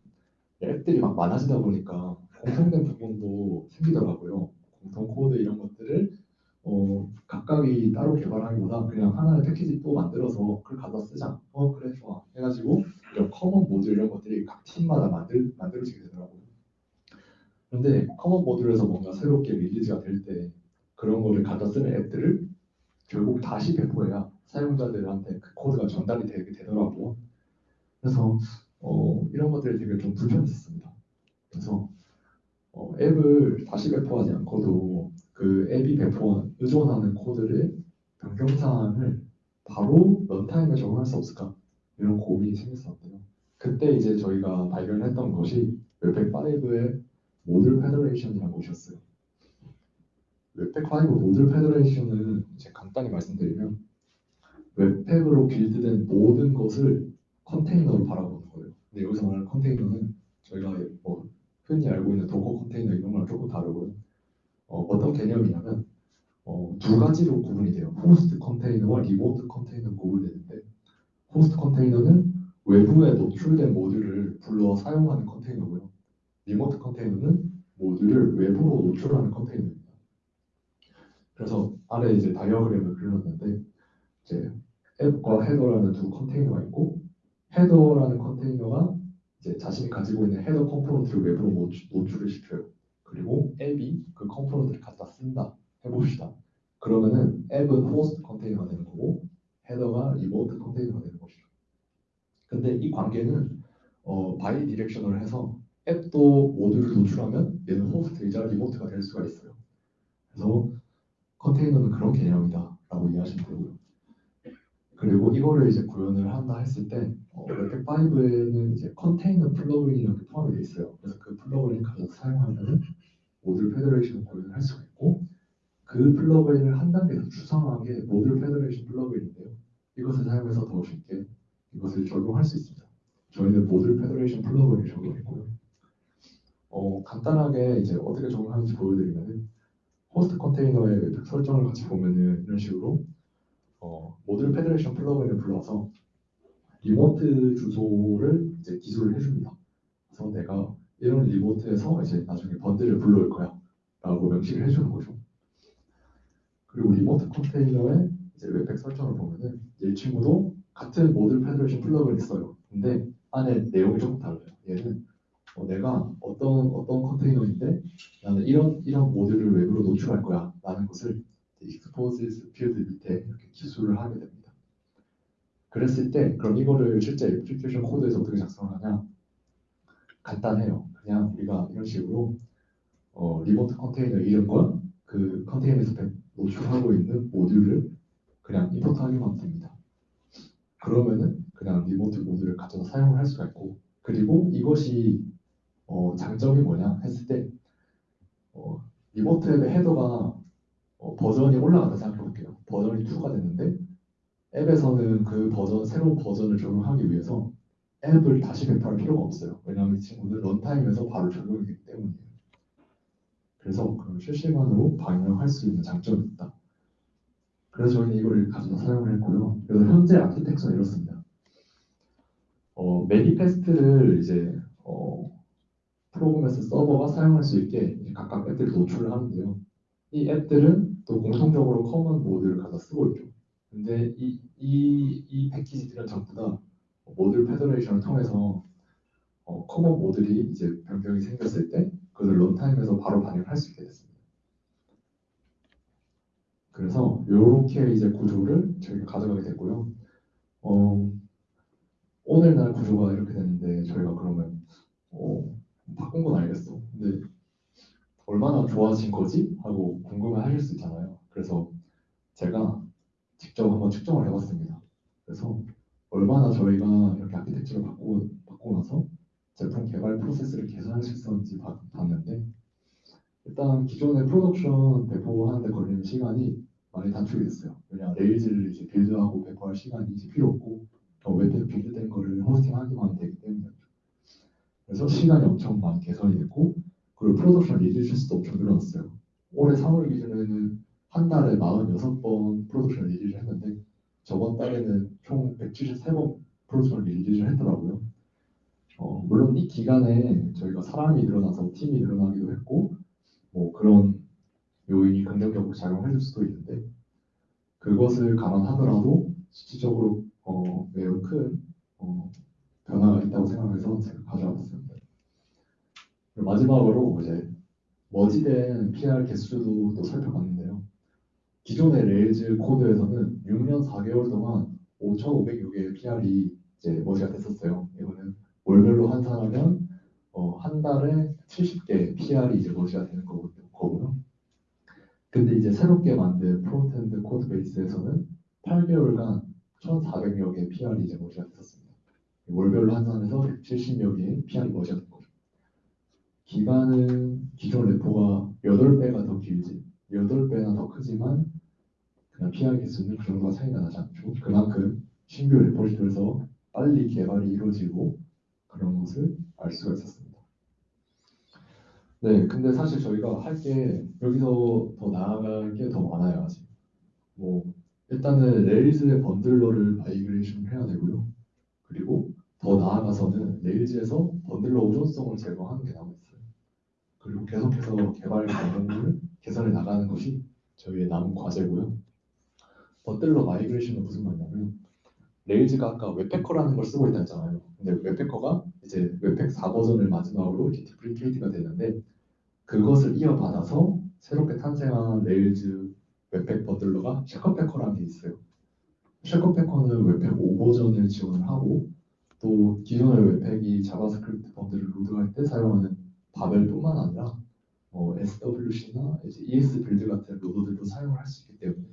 앱들이 막 많아지다 보니까 공통된 부분도 생기더라고요. 공통 코드 이런 것들을 어, 각각이 따로 개발하기보다 그냥 하나의 패키지 또 만들어서 그걸 가져 쓰자. 어 그래 좋아. 해가지고 이런 common 모듈 이런 것들이 각 팀마다 만들 만들어지게 되더라고요. 그런데 common 모듈에서 뭔가 새롭게 release가 될 때 그런 거를 갖다 쓰는 앱들을 결국 다시 배포해야 사용자들한테 그 코드가 전달이 되게 되더라고요. 그래서 어, 이런 것들이 되게 좀 불편했습니다. 그래서 어, 앱을 다시 배포하지 않고도 그 앱이 배포한 의존하는 코드를 변경 사항을 바로 runtime에 적용할 수 없을까 이런 고민이 생겼었는데요. 그때 이제 저희가 발견했던 것이 Webpack 5의 Module Federation이라는 것이었어요. Webpack 5 Module Federation은 이제 간단히 말씀드리면 Webpack으로 build된 모든 것을 컨테이너로 바라보는 거예요. 근데 여기서 말하는 컨테이너는 저희가 뭐 흔히 알고 있는 Docker 컨테이너 이런 거랑 조금 다르고요. 어, 떤 개념이냐면 어, 두 가지로 구분이 돼요. 호스트 컨테이너와 remote 컨테이너 구분되는데 호스트 컨테이너는 외부에 노출된 모듈을 불러 사용하는 컨테이너고요. remote 컨테이너는 모듈을 외부로 노출하는 컨테이너입니다. 그래서 아래 이제 다이어그램을 그려놨는데 이제 앱과 header라는 두 컨테이너가 있고 header라는 컨테이너가 이제 자신이 가지고 있는 header component를 외부로 노출, 노출을 시켜요. 그리고 앱이 그 component를 갖다 쓴다 해봅시다. 그러면은 앱은 호스트 컨테이너가 되는 거고 header가 remote 컨테이너가 되는 것이죠. 근데 이 관계는 어, bidirectional 해서 앱도 모듈을 노출하면 얘는 host이자 remote가 될 수가 있어요. 그래서 컨테이너는 그런 개념이다 라고 이해하시면 되고요. 그리고 이거를 이제 구현을 한다 했을 때 어, Webpack 5에는 이제 container plugin이 이렇게 포함이 되어 있어요. 그래서 그 plugin을 가져서 사용하면 Module Federation 구현을 할 수가 있고 그 plugin을 한 단계 더 추상화한 게 Module Federation plugin인데요. 이것을 사용해서 더 쉽게 이것을 적용할 수 있습니다. 저희는 Module Federation plugin을 적용했고요. 어, 간단하게 이제 어떻게 적용하는지 보여드리면은 호스트 컨테이너의 설정을 같이 보면은 이런 식으로 어, Module Federation plugin을 불러서 remote 주소를 이제 기술을 해줍니다. 그래서 내가 이런 remote에서 이제 나중에 bundle을 불러올 거야 라고 명시를 해주는 거죠. 그리고 remote 컨테이너의 이제 webpack 설정을 보면은 이 친구도 같은 Module Federation plugin이 있어요. 근데 안에 내용이 조금 달라요. 얘는 어, 내가 어떤 어떤 컨테이너인데 나는 이런 이런 모듈을 외부로 노출할 거야 라는 것을 exposes 필드 밑에 이렇게 기술을 하게 됩니다. 그랬을 때 그럼 이거를 실제 애플리케이션 코드에서 어떻게 작성하냐 간단해요. 그냥 우리가 이런 식으로 어, remote 컨테이너 이름과 그 컨테이너에서 노출하고 있는 모듈을 그냥 임포트하기만 됩니다. 그러면은 그냥 리모트 모듈을 가져서 사용을 할 수가 있고 그리고 이것이 어, 장점이 뭐냐 했을 때 어, 리모트 앱의 헤더가 어, 버전이 올라갔다 생각해 볼게요. 버전이 2가 됐는데 앱에서는 그 버전 새로운 버전을 적용하기 위해서 앱을 다시 배포할 필요가 없어요. 왜냐하면 이 친구는 런타임에서 바로 적용이기 때문이에요. 그래서 그 실시간으로 반영할 수 있는 장점이 있다. 그래서 저희는 이걸 가져다 사용을 했고요. 그래서 현재 아키텍처는 이렇습니다. 어, manifest를 이제 어, 프로그램에서 서버가 사용할 수 있게 각각 앱들을 노출을 하는데요. 이 앱들은 또 공통적으로 common 모듈을 갖다 쓰고 있죠. 근데 이, 이, 이 패키지들은 전부 다 Module Federation을 통해서 어, common 모듈이 이제 변경이 생겼을 때 그것을 runtime에서 바로 반영할 수 있게 됐습니다. 그래서 이렇게 이제 구조를 저희가 가져가게 됐고요. 어, 오늘날 구조가 이렇게 됐는데 저희가 그러면 어, 바꾼 건 알겠어. 근데 얼마나 좋아진 거지? 하고 궁금해 하실 수 있잖아요. 그래서 제가 직접 한번 측정을 해봤습니다. 그래서 얼마나 저희가 이렇게 아키텍처를 바꾸고, 바꾸고 나서 제품 개발 프로세스를 개선할 수 있었는지 봐- 봤는데 일단 기존의 production 배포하는데 걸리는 시간이 많이 단축이 됐어요. 왜냐 Rails를 이제 build하고 배포할 시간이 이제 필요 없고 어, 웹에 build된 거를 호스팅하기만 되기 때문에 그래서 시간이 엄청 많이 개선이 됐고 그리고 production release 수도 엄청 늘어났어요. 올해 3월 기준에는 한 달에 46번 production release를 했는데 저번 달에는 총 173번 production release를 했더라고요. 어, 물론 이 기간에 저희가 사람이 늘어나서 팀이 늘어나기도 했고 뭐 그런 요인이 긍정적으로 작용해줄 수도 있는데 그것을 감안하더라도 수치적으로 어, 매우 큰 어, 변화가 있다고 생각해서 제가 가져와봤습니다. 그리고 마지막으로 이제 merge된 PR 개수도 또 살펴봤는데요. 기존의 Rails 코드에서는 6년 4개월 동안 5,500여 개의 PR이 이제 merge가 됐었어요. 이거는 월별로 환산하면 어, 한 달에 70개 PR이 이제 merge가 되는 거고- 거고요. 근데 이제 새롭게 만든 frontend code base에서는 8개월간 1,400여 개의 PR이 이제 merge가 됐었습니다. 월별로 환산해서 170여 개의 PR이 머지가 된 거죠. 기간은 기존 레포가 8배가 더 길지, 8배나 더 크지만 그냥 PR 개수는 그 정도가 차이가 나지 않죠. 그만큼 신규 레포지토리에서 빨리 개발이 이루어지고 그런 것을 알 수가 있었습니다. 네, 근데 사실 저희가 할 게 여기서 더 나아갈 게 더 많아요, 아직. 뭐 일단은 Rails의 bundler를 migration 해야 되고요. 그리고 더 나아가서는 Rails에서 bundler 의존성을 제거하는 게 남아있어요. 그리고 계속해서 개발 과정을 개선해 나가는 것이 저희의 남은 과제고요. bundler migration은 무슨 말이냐면 Rails가 아까 Webpacker라는 걸 쓰고 있다 했잖아요. 근데 웹패커가 이제 webpack 4 버전을 마지막으로 이렇게 deprecate가 되는데 그것을 이어받아서 새롭게 탄생한 Rails webpack bundler가 Shakapacker라는 게 있어요. Shakapacker는 webpack 5 버전을 지원을 하고 또 기존의 webpack이 자바스크립트 bundle을 load할 때 사용하는 Babel뿐만 아니라 뭐 SWC나 이제 esbuild 같은 loader들도 사용을 할 수 있기 때문에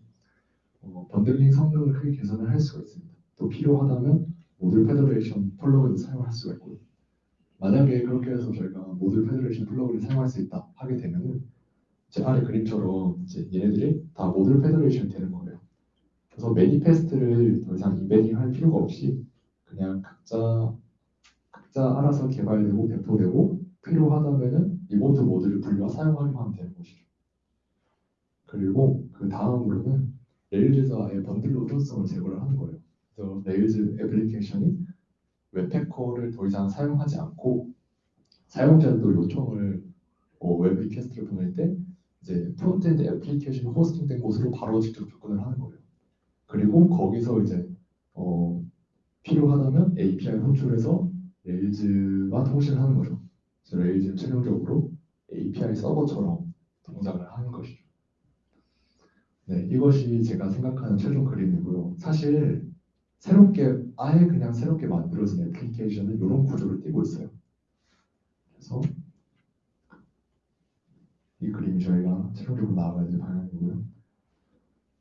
어, bundling 성능을 크게 개선을 할 수가 있습니다. 또 필요하다면 Module Federation plugin도 사용할 수가 있고요. 만약에 그렇게 해서 저희가 Module Federation plugin을 사용할 수 있다 하게 되면은 제 아래 그림처럼 이제 얘네들이 다 Module Federation이 되는 거예요. 그래서 manifest를 더 이상 embedding 할 필요가 없이 그냥 각자 각자 알아서 개발되고 배포되고 필요하다면은 remote 모듈을 불러와 사용하기만 하면 되는 것이죠. 그리고 그 다음으로는 아예 bundler 의존성을 제거를 하는 거예요. 그래서 Rails 애플리케이션이 Webpacker를 더 이상 사용하지 않고 사용자도 요청을 어, web request를 보낼 때 이제 frontend 애플리케이션이 호스팅된 곳으로 바로 직접 접근을 하는 거예요. 그리고 거기서 이제 어, 필요하다면 API 호출해서 Rails와 통신을 하는 거죠. 그래서 Rails는 최종적으로 API 서버처럼 동작을 하는 것이죠. 네, 이것이 제가 생각하는 최종 그림이고요. 사실 새롭게 아예 그냥 새롭게 만들어진 애플리케이션은 이런 구조를 띠고 있어요. 그래서 이 그림이 저희가 최종적으로 나아가야 될 방향이고요.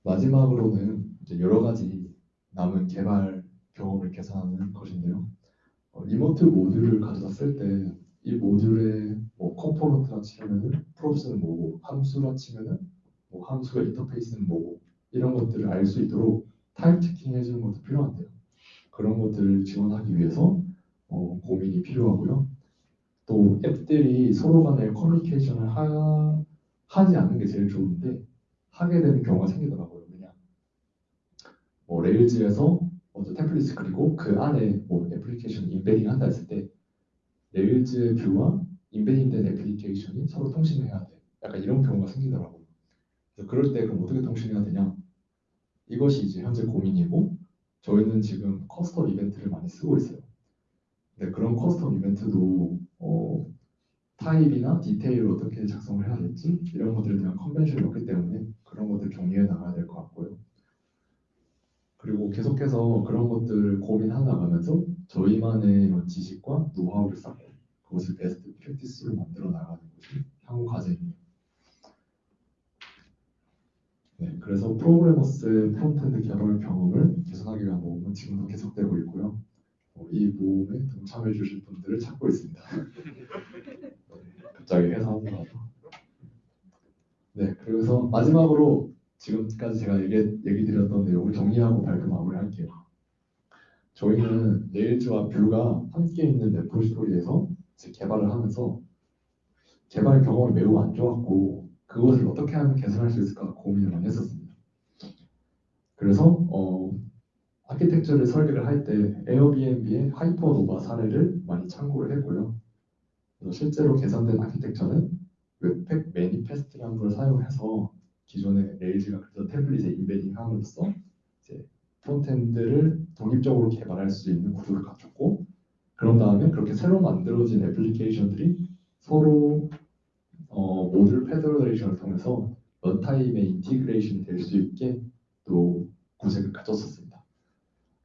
마지막으로는 이제 여러 가지 남은 개발 경험을 개선하는 것인데요. 어, remote 모듈을 가져다 쓸 때 이 모듈의 뭐 component라 치면은 props는 뭐고 함수라 치면은 뭐 함수의 인터페이스는 뭐고 이런 것들을 알 수 있도록 type checking 해주는 것도 필요한데요. 그런 것들을 지원하기 위해서 어, 고민이 필요하고요. 또 앱들이 서로 간에 커뮤니케이션을 하, 하지 않는 게 제일 좋은데 하게 되는 경우가 생기더라고요. 뭐 Rails에서 먼저 template을 그리고 그 안에 뭐 애플리케이션 embedding 한다 했을 때 Rails view와 embedding된 애플리케이션이 서로 통신해야 돼. 약간 이런 경우가 생기더라고요. 그럴 때 그럼 어떻게 통신해야 되냐? 이것이 이제 현재 고민이고 저희는 지금 custom 이벤트를 많이 쓰고 있어요. 근데 그런 custom 이벤트도 어, 타입이나 디테일을 어떻게 작성을 해야 될지 이런 것들에 대한 convention이 없기 때문에 그런 것들 정리해 나가야 될 것 같고요. 그리고 계속해서 그런 것들을 고민해 나가면서 저희만의 지식과 노하우를 쌓고 그것을 best practice로 만들어 나가는 것이 향후 과제입니다. 네, 그래서 프로그래머스의 frontend 개발 경험을 개선하기 위한 모험은 지금도 계속되고 있고요. 어, 이 모험에 동참해 주실 분들을 찾고 있습니다. 네, 갑자기 회사원이라서. 네, 그래서 마지막으로 지금까지 제가 얘기, 얘기 드렸던 내용을 정리하고 발표 마무리할게요. 저희는 Rails와 Vue가 함께 있는 repository에서 개발을 하면서 개발 경험이 매우 안 좋았고 그것을 어떻게 하면 개선할 수 있을까 고민을 많이 했었습니다. 그래서 어, 아키텍처를 설계를 할 때 Airbnb의 Hypernova 사례를 많이 참고를 했고요. 실제로 개선된 architecture는 Webpack manifest라는 걸 사용해서 기존의 Rails가 그리는 template에 embedding 함으로써 이제 frontend를 독립적으로 개발할 수 있는 구조를 갖췄고 그런 다음에 그렇게 새로 만들어진 애플리케이션들이 서로 어, module federation을 통해서 runtime에 integration이 될 수 있게 또 구색을 갖췄었습니다.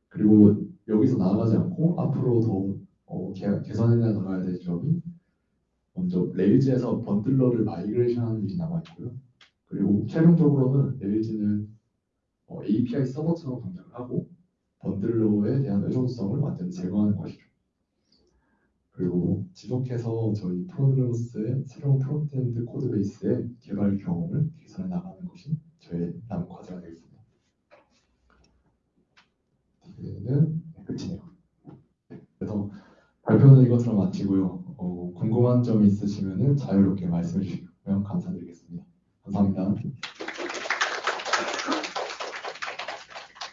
그리고 여기서 나아가지 않고 앞으로 더 어, 개, 개선해 나가야 될 점이 먼저 Rails에서 bundler를 migration하는 일이 남아 있고요. 그리고 최종적으로는 Rails는 어, API 서버처럼 동작을 하고 bundler에 대한 의존성을 완전히 제거하는 것이죠. 그리고 지속해서 저희 프로그래머스의 새로운 frontend code base의 개발 경험을 개선해 나가는 것이 저의 남은 과제가 되겠습니다. 이제는 끝이네요. 그래서 발표는 이것으로 마치고요. 어, 궁금한 점 있으시면 자유롭게 말씀해 주시면 감사드리겠습니다. 감사합니다.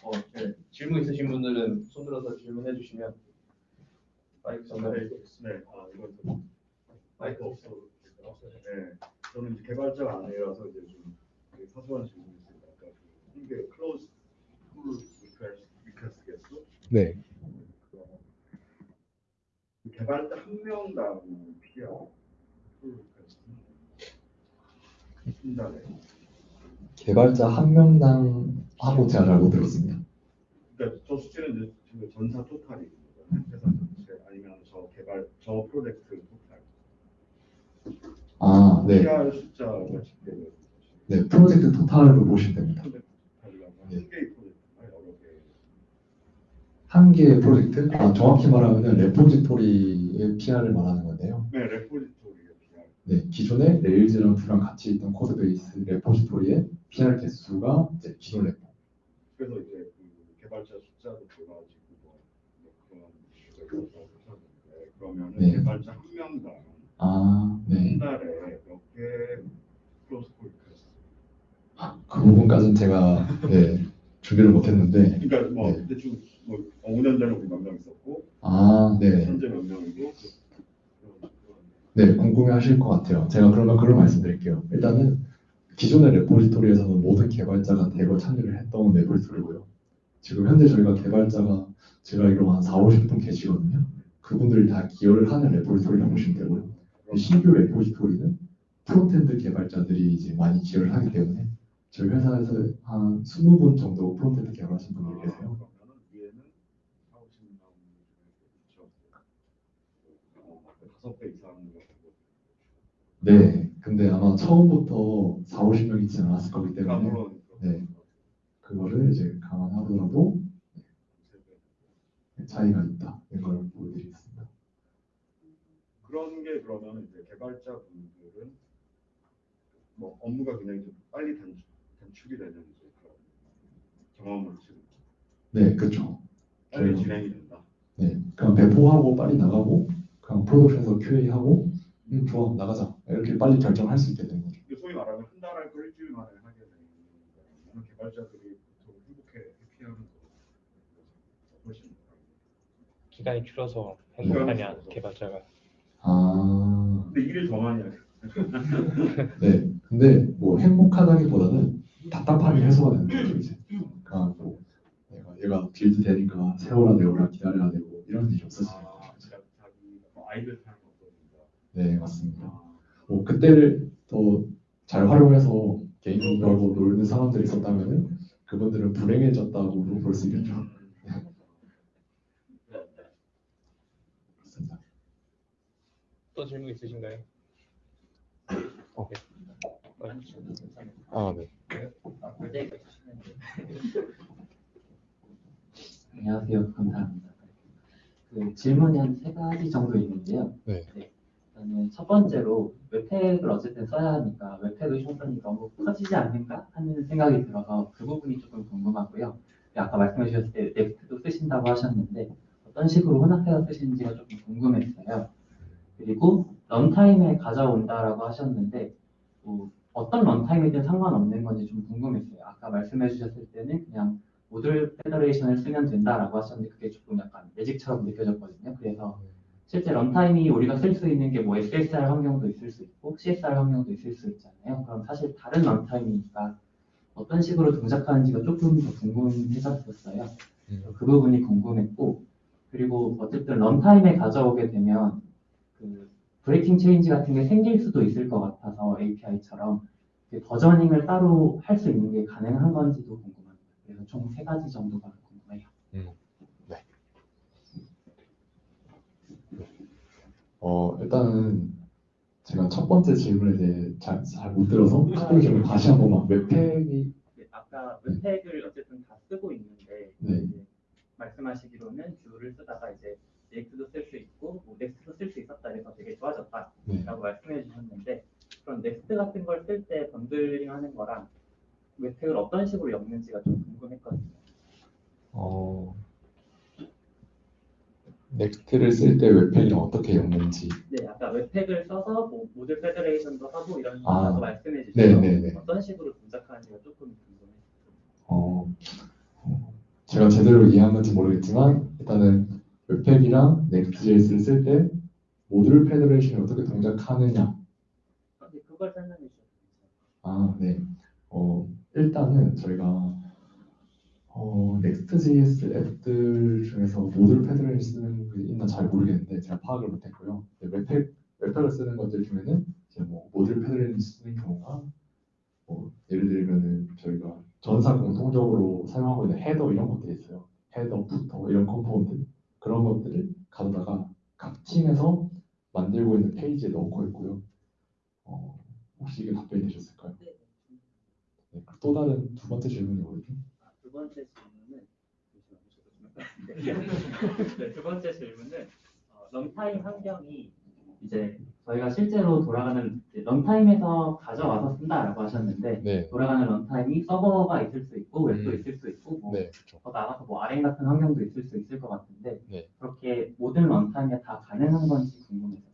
어, 네. 질문 있으신 분들은 손들어서 질문해 주시면 마이크 전달해 네, 아 이건 좀 마이크 될까요? 네, 저는 이제 개발자가 아니라서 이제 좀 되게 사소한 질문이 있습니다. 아까 그 이게 close pull request 개수 네. 그 개발자 한 명당 필요 pull request 한 달에 개발자 한 명당 하고 제가 알고 들었습니다. 그러니까 저 수치는 전사 토탈이거든요. 회사 아니면 저 개발 저 프로젝트 토탈. 아, 네. PR 숫자가 집계되는 거죠. 네, 프로젝트 토탈로 보시면 됩니다. 프로젝트 네. 한 개의 프로젝트가 여러 개. 한 개의 프로젝트, 아, 정확히 말하면 레포지토리의 PR을 말하는 건데요. 네, 레포지토리의 PR. 네, 기존의 Rails랑 같이 있던 code base repository의 PR 개수가 이제 기존 repo. 그래서 이제 그 개발자 숫자도 돌아지고 뭐, 뭐 그런 이슈가 있어서 그러면은 네. 개발자 한 명당 아, 네. 한 달에 몇개 클로스 폴리크스. 그 부분까지는 제가 네, 준비를 못했는데, 그러니까 뭐 네. 대충 뭐 5년 전에 우리 몇명 있었고 아, 네. 현재 몇 명이고 그- 그런- 그런 네, 궁금해 하실 것 같아요. 제가 그러면 그걸 말씀드릴게요. 일단은 기존의 repository에서는 모든 개발자가 대거 참여를 했던 repository고요. 지금 현재 저희가 개발자가 제가 알기로 한 4, 50분 계시거든요. 그분들이 다 기여를 하는 repository라고 보시면 되고요. 이 신규 repository는 frontend 개발자들이 이제 많이 기여를 하기 때문에 저희 회사에서 한 20분 정도 frontend 개발하신 분들이 계세요. 그러면은 위에는 4, 50명 그렇죠. 어, 다섯 배 이상 네, 근데 아마 처음부터 4, 50명 있지는 않았을 거기 때문에 물론 네. 그거를 이제 감안하더라도 차이가 있다. 이걸 보여드리겠습니다. 그런 게 그러면 이제 개발자 분들은 뭐 업무가 굉장히 좀 빨리 단축, 단축이 되는 이제 그런 경험을 지금 네, 그렇죠. 빨리 저희가- 진행이 된다. 네, 그냥 배포하고 빨리 나가고 그냥 프로덕션에서 QA하고 음, 좋아 나가자 이렇게 빨리 결정할 수 있게 되는 거죠. 소위 말하면 한 달할거 일주일 만에 하게 되는 많은 개발자들이 보통 행복해 해피하는 거 훨씬 기간이 줄어서 행복하냐 개발자가 아, 근데 일을 더 많이 하죠. 네. 근데 뭐 행복하다기보다는 답답함이 해소가 되는 거죠 이제. 그러니까 뭐 내가 얘가 build 되니까 세월아 네월아 기다려야 되고 이런 일이 없어지는 거죠. 아, 제가 자기 뭐 아이들 타는 것보다 네, 맞습니다. 뭐 그때를 더 잘 활용해서 게임하고 놀는 사람들이 있었다면은 그분들은 불행해졌다고 볼 수 있겠죠. 그렇습니다. 또 질문 있으신가요? 어. 네. 아, 네. 안녕하세요. 감사합니다. 그 질문이 한 세 가지 정도 있는데요. 네. 일단은 첫 번째로 Webpack을 어쨌든 써야 하니까 Webpack의 효율이 너무 커지지 않는가 하는 생각이 들어서 그 부분이 조금 궁금하고요. 아까 말씀해 주셨을 때 Next도 쓰신다고 하셨는데 어떤 식으로 혼합해서 쓰시는지가 조금 궁금했어요. 그리고 runtime에 가져온다라고 하셨는데 뭐 어떤 runtime이든 상관없는 건지 좀 궁금했어요. 아까 말씀해 주셨을 때는 그냥 module federation을 쓰면 된다라고 하셨는데 그게 조금 약간 magic처럼 느껴졌거든요. 그래서 실제 runtime이 우리가 쓸 수 있는 게 뭐 SSR 환경도 있을 수 있고 CSR 환경도 있을 수 있잖아요. 그럼 사실 다른 runtime이니까 어떤 식으로 동작하는지가 조금 더 궁금해졌었어요. 그 부분이 궁금했고 그리고 어쨌든 runtime에 가져오게 되면 그 breaking change 같은 게 생길 수도 있을 것 같아서 API처럼 versioning을 따로 할 수 있는 게 가능한 건지도 궁금합니다. 그래서 총 세 가지 정도가 궁금해요. 어, 일단은 제가 첫 번째 질문에 대해 잘잘 못 들어서 첫 번째 질문 다시 한 번만 Webpack이 네, 아까 Webpack을 어쨌든 다 쓰고 있는데 네. 이제 말씀하시기로는 Vue를 쓰다가 이제 Next도 쓸 수 있고 뭐 Next도 쓸 수 있었다 그래서 되게 좋아졌다라고 네. 말씀해 주셨는데 그럼 Next 같은 걸 쓸 때 bundling 하는 거랑 Webpack을 어떤 식으로 엮는지가 좀 궁금했거든요. 어, Next를 쓸 때 Webpack이랑 어떻게 엮는지 네, 아까 Webpack을 써서 뭐 module federation도 하고 이런 아, 식으로 말씀해 네, 주셔서 네, 네. 어떤 식으로 동작하는지가 조금 궁금해요. 어, 어, 제가 제대로 이해한 건지 모르겠지만 일단은 Webpack이랑 Next.js를 쓸 때 module federation이 어떻게 동작하느냐 근데 그걸 설명해. 아, 네. 어, 일단은 저희가 어, Next.js 앱들 중에서 module fed를 쓰는 게 있나 잘 모르겠는데 제가 파악을 못했고요. 네, Webpack, Webpack을 쓰는 것들 중에는 이제 뭐 module fed를 쓰는 경우가 뭐 예를 들면은 저희가 전사 공통적으로 사용하고 있는 header 이런 것들이 있어요. header, footer 이런 component 그런 것들을 가져다가 각 팀에서 만들고 있는 페이지에 넣고 있고요. 어, 혹시 이게 답변이 되셨을까요? 네. 네, 또 다른 두 번째 질문이 뭐였죠? 아, 두 번째 질문은. 네, 두 번째 질문은 어, runtime 환경이 이제 저희가 실제로 돌아가는 이제 runtime에서 가져와서 쓴다라고 하셨는데 네, 돌아가는 runtime이 서버가 있을 수 있고 웹도 음. 있을 수 있고 뭐 네, 그렇죠. 더 나가서 뭐 RN 같은 환경도 있을 수 있을 것 같은데 네. 그렇게 모든 runtime에 다 가능한 건지 궁금해요.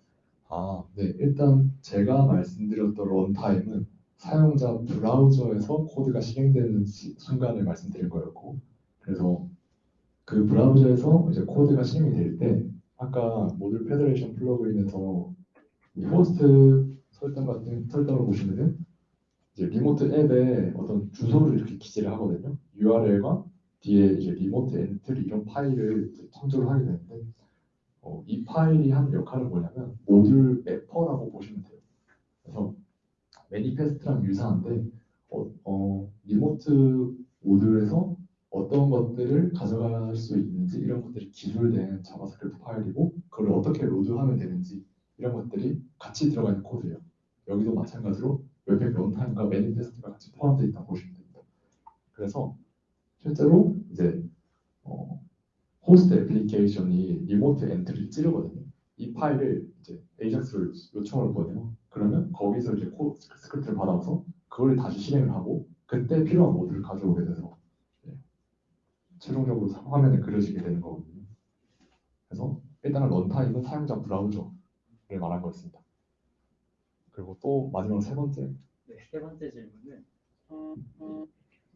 아, 네, 일단 제가 말씀드렸던 runtime은 사용자 브라우저에서 코드가 실행되는 시- 순간을 말씀드린 거였고, 그래서 그 브라우저에서 이제 코드가 실행이 될 때, 아까 module federation plugin에서 이 호스트 설정 같은 설정을 보시면은 이제 remote 앱에 어떤 주소를 이렇게 기재를 하거든요. URL과 뒤에 이제 remote entry 이런 파일을 이제 참조를 하게 되는데, 파일이 하는 역할은 뭐냐면 module mapper라고 보시면 돼요. 그래서 manifest랑 유사한데 어, 어, remote 모듈에서 어떤 것들을 가져갈 수 있는지 이런 것들이 기술된 JavaScript 파일이고 그걸 어떻게 load하면 되는지 이런 것들이 같이 들어가 있는 코드예요. 여기도 마찬가지로 Webpack runtime과 manifest가 같이 포함되어 있다고 보시면 됩니다. 그래서 실제로 이제 어, 호스트 애플리케이션이 remote entry를 찌르거든요. 이 파일을 이제 AJAX를 요청을 보내요. 그러면 거기서 이제 코 스크립트를 받아서 그걸 다시 실행을 하고 그때 필요한 모듈을 가져오게 돼서 네. 최종적으로 화면에 그려지게 되는 거거든요. 그래서 일단은 런타임은 사용자 브라우저를 말한 거였습니다. 그리고 또 마지막 세 번째 네, 세 번째 질문은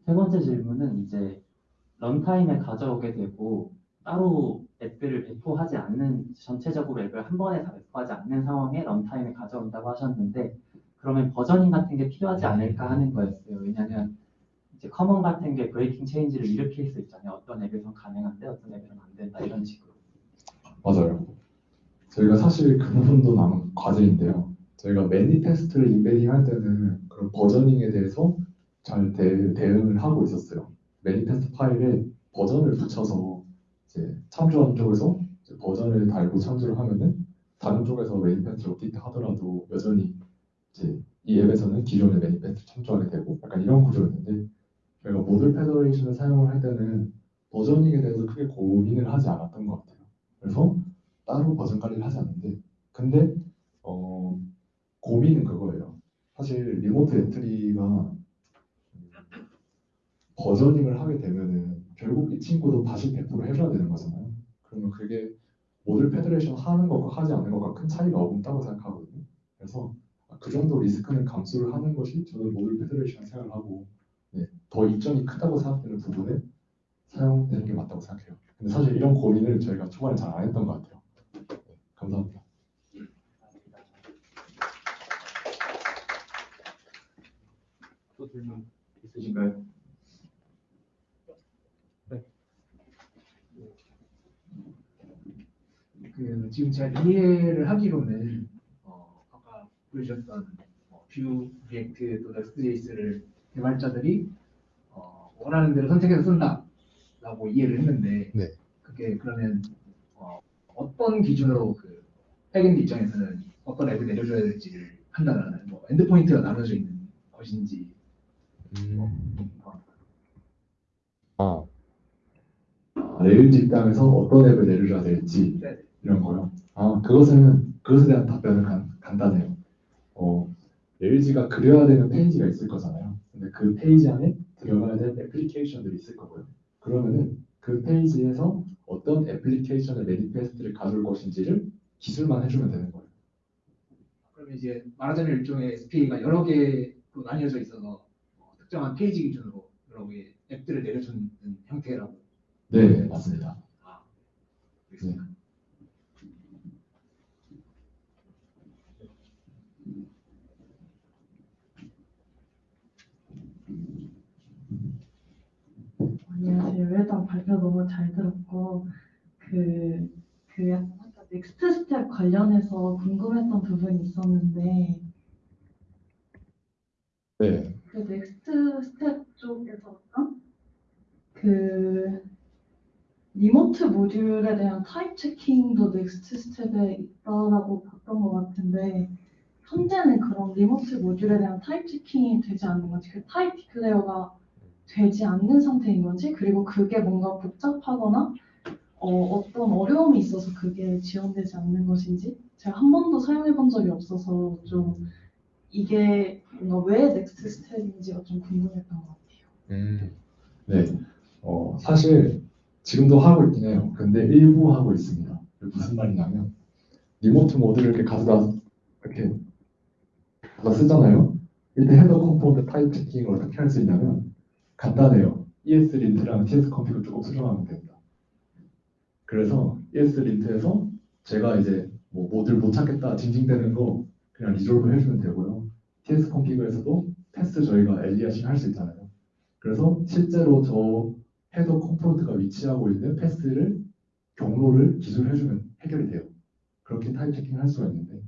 세 번째 질문은 이제 런타임에 가져오게 되고 따로 앱들을 배포하지 않는 전체적으로 앱을 한 번에 다 배포하지 않는 상황에 런타임에 가져온다고 하셨는데 그러면 버저닝 같은 게 필요하지 않을까 하는 거였어요. 왜냐하면 이제 common 같은 게 breaking change를 일으킬 수 있잖아요. 어떤 앱에선 가능한데 어떤 앱에서는 안 된다 이런 식으로. 맞아요. 저희가 사실 그 부분도 남은 과제인데요. 저희가 manifest를 embedding 할 때는 그런 versioning에 대해서 잘 대, 대응을 하고 있었어요. manifest 파일에 버전을 붙여서 이제 참조하는 쪽에서 이제 버전을 달고 참조를 하면은 다른 쪽에서 manifest를 업데이트 하더라도 여전히 이제 이 앱에서는 기존의 manifest 참조하게 되고 약간 이런 구조였는데 저희가 module federation을 사용을 할 때는 versioning에 대해서 크게 고민을 하지 않았던 것 같아요. 그래서 따로 버전 관리를 하지 않는데 근데 어, 고민은 그거예요. 사실 remote entry가 versioning을 하게 되면은 결국 이 친구도 다시 100% 해줘야 되는 거잖아요. 그러면 그게 module federation 하는 것과 하지 않는 것과 큰 차이가 없다고 생각하거든요. 그래서 그 정도 리스크는 감수를 하는 것이 저는 module federation 생각을 하고 네, 더 이점이 크다고 생각되는 부분에 사용되는 게 맞다고 생각해요. 근데 사실 이런 고민을 저희가 초반에 잘 안 했던 것 같아요. 네, 감사합니다. 또 질문 있으신가요? 그 지금 제가 이해를 하기로는 어, 아까 보여주셨던 어, Vue, React 또 Next.js를 개발자들이 어, 원하는 대로 선택해서 쓴다라고 이해를 했는데 네. 그게 그러면 어, 어떤 기준으로 그 backend 입장에서는 어떤 앱을 내려줘야 될지를 판단하는 뭐 endpoint가 나눠져 있는 것인지 아, Rails 입장에서 어떤 앱을 내려줘야 될지 네. 이런 거요. 아, 그것은 그것에 대한 답변은 간, 간단해요. 어, Rails가 그려야 되는 페이지가 있을 거잖아요. 근데 그 페이지 안에 들어가야 될 애플리케이션들이 있을 거고요. 그러면은 그 페이지에서 어떤 애플리케이션의 manifest를 가져올 것인지를 기술만 해주면 되는 거예요. 그러면 이제 말하자면 일종의 SPA가 여러 개로 나뉘어져 있어서 어, 특정한 페이지 기준으로 여러 개의 앱들을 내려주는 형태라고 네, 맞습니다. 아, 알겠습니다. 안녕하세요. 일단 발표 너무 잘 들었고 그, 그 약간 아까 next step 관련해서 궁금했던 부분이 있었는데 네, 그 next step 쪽에서 그 remote 모듈에 대한 type checking도 next step에 있다라고 봤던 것 같은데 현재는 그런 remote 모듈에 대한 type checking이 되지 않는 건지 그 type declare가 되지 않는 상태인 건지 그리고 그게 뭔가 복잡하거나 어떤 어려움이 있어서 그게 지원되지 않는 것인지 제가 한 번도 사용해 본 적이 없어서 좀 이게 뭔가 왜 next step인지가 좀 궁금했던 것 같아요. 네. 어, 사실 지금도 하고 있긴 해요. 근데 일부 하고 있습니다. 무슨 말이냐면 remote 모듈을 이렇게 가져다 이렇게 가져다 쓰잖아요. 이때 header component type checking을 어떻게 할 수 있냐면 간단해요. ESLint랑 TS config 조금 수정하면 됩니다. 그래서 ESLint에서 제가 이제 뭐 모듈을 못 찾겠다 징징대는 거 그냥 resolve 해주면 되고요. TS 컴피그에서도 패스 저희가 aliasing 할 수 있잖아요. 그래서 실제로 저 header component가 위치하고 있는 path를 경로를 기술해주면 해결이 돼요. 그렇게 type checking을 할 수가 있는데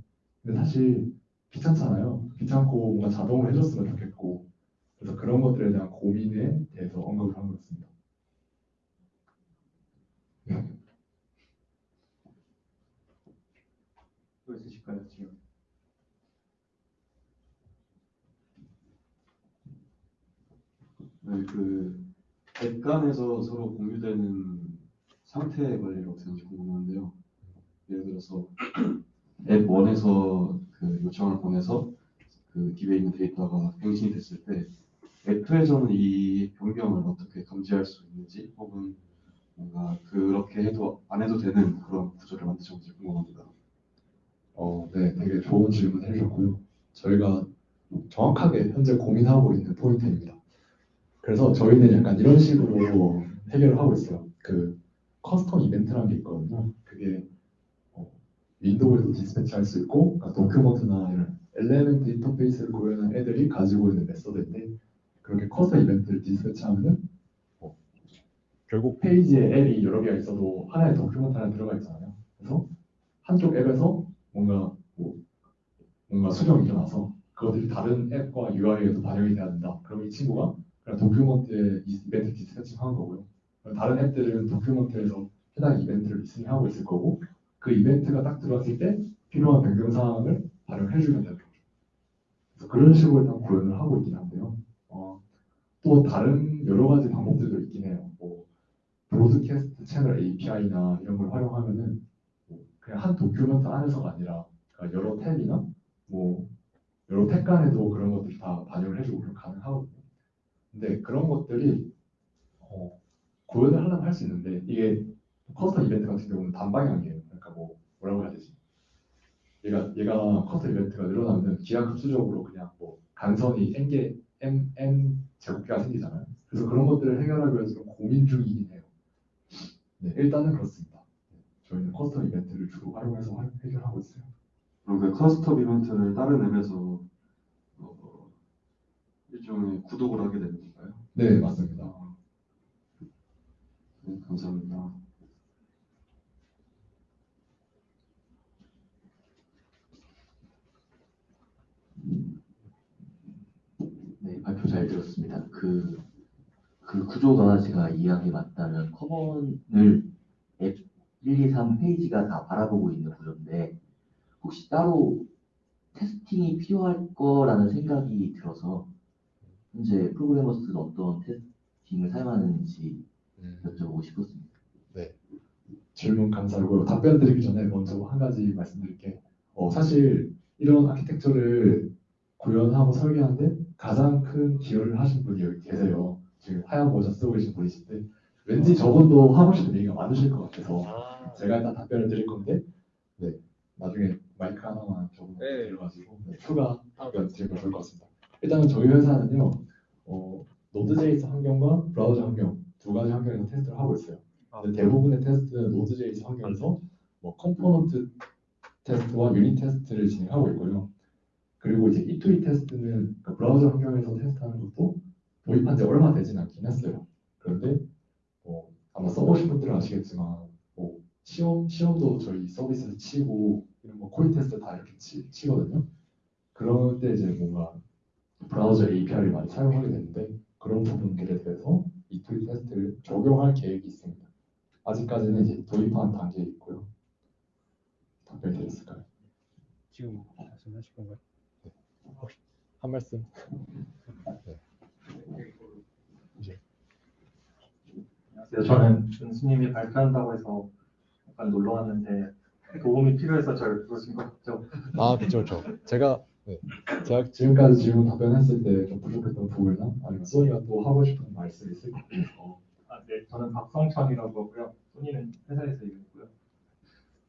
근데 사실 귀찮잖아요. 귀찮고 뭔가 자동으로 해줬으면 좋겠고 그래서 그런 것들에 대한 고민에 대해서 언급을 한 거였습니다. 또 있으실까요? 지금 네, 그앱 간에서 서로 공유되는 상태 관리를 어떻게 하는지 궁금한데요. 예를 들어서 앱 1에서 그 요청을 보내서 그 딥에 있는 데이터가 갱신이 됐을 때 앱 2에서는 이 변경을 어떻게 감지할 수 있는지 혹은 뭔가 그렇게 해도 안 해도 되는 그런 구조를 만드셨는지 궁금합니다. 어, 네, 되게 좋은 질문 해주셨고요. 저희가 정확하게 현재 고민하고 있는 포인트입니다. 그래서 저희는 약간 이런 식으로 해결을 하고 있어요. 그 custom event라는 게 있거든요. 그게 어, window에도 dispatch할 수 있고, 그러니까 document나 이런 element interface를 구현한 애들이 가지고 있는 method인데 그렇게 custom event를 dispatch하면은 어, 결국 페이지에 앱이 여러 개가 있어도 하나의 document 하나 들어가 있잖아요. 그래서 한쪽 앱에서 뭔가 뭐 뭔가 수정이 일어나서 그것들이 다른 앱과 UI에도 반영이 돼야 된다. 그럼 이 친구가 그냥 document에 이 event dispatching 하는 거고요. 다른 앱들은 document에서 해당 이벤트를 listening 하고 있을 거고 그 이벤트가 딱 들어왔을 때 필요한 변경 사항을 반영해 주면 되는 거죠. 그래서 그런 식으로 일단 구현을 하고 있긴 한데요. 어, 또 다른 여러 가지 방법들도 있긴 해요. 뭐 Broadcast Channel API나 이런 걸 활용하면은 뭐 그냥 한 document 안에서가 아니라 그러니까 여러 탭이나 뭐 여러 탭 간에도 그런 것들이 다 반영을 해주고 그런 가능하거든요. 근데 그런 것들이 어, 구현을 하려면 할 수 있는데 이게 custom event 같은 경우는 단방향이에요. 그러니까 뭐 뭐라고 해야 되지? 얘가 얘가 custom event가 늘어나면 기하급수적으로 그냥 뭐 간선이 n 개 n n 제곱개가 생기잖아요. 그래서 그런 것들을 해결하기 위해서 좀 고민 중이긴 해요. 네, 일단은 그렇습니다. 네, 저희는 custom event를 주로 활용해서 활- 해결하고 있어요. 그럼 그 custom event를 다른 앱에서 어, 일종의 구독을 하게 되는 건가요? 네, 맞습니다. 네, 감사합니다. 네, 발표 잘 들었습니다. 그, 그 구조가 제가 이해한 게 맞다면 커먼을 앱 1, 2, 3 페이지가 다 바라보고 있는 구조인데 혹시 따로 테스팅이 필요할 거라는 생각이 들어서 현재 프로그래머스는 어떤 테스팅을 사용하는지 여쭤보고 싶었습니다. 네. 질문 감사하고요. 답변 드리기 전에 먼저 한 가지 말씀드릴게. 어, 사실 이런 아키텍처를 구현하고 설계하는데 가장 큰 기여를 하신 분이 여기 계세요. 지금 하얀 모자 쓰고 계신 분이신데 왠지 저분도 하고 싶은 얘기가 많으실 것 같아서 제가 일단 답변을 드릴 건데 네 나중에 마이크 하나만 저분 네. 들어가지고 네, 추가 답변 드리면 좋을 것 같습니다. 일단은 저희 회사는요 어, Node.js 환경과 브라우저 환경 두 가지 환경에서 테스트를 하고 있어요. 근데 대부분의 테스트는 Node.js 환경에서 뭐 component test와 unit test를 진행하고 있고요. 그리고 이제 E2E 테스트는 그 브라우저 환경에서 테스트하는 것도 도입한 지 얼마 되진 않긴 했어요. 그런데 뭐 아마 써보신 분들은 아시겠지만 뭐 시험 시험도 저희 서비스에서 치고 이런 뭐 코딩 테스트 다 이렇게 치, 치거든요. 때 이제 뭔가 브라우저 API를 많이 사용하게 되는데 그런 부분들에 대해서 E2E 테스트를 적용할 계획이 있습니다. 아직까지는 이제 도입한 단계에 있고요. 답변 드렸을까요? 지금 말씀하실 건가요? 한 말씀? 네. 이제 안녕하세요. 저는 준수님이 발표한다고 해서 약간 놀러 왔는데 도움이 필요해서 저를 부르신 것 같죠? 아, 그렇죠, 그렇죠. 제가 네. 제가 지금까지 질문 답변했을 때 좀 부족했던 부분이나 아니면 소니가 또 하고 싶은 말씀 있을 것 같아서 아, 네. 저는 박성천이라고 하고요. 소니는 회사에서 일했고요.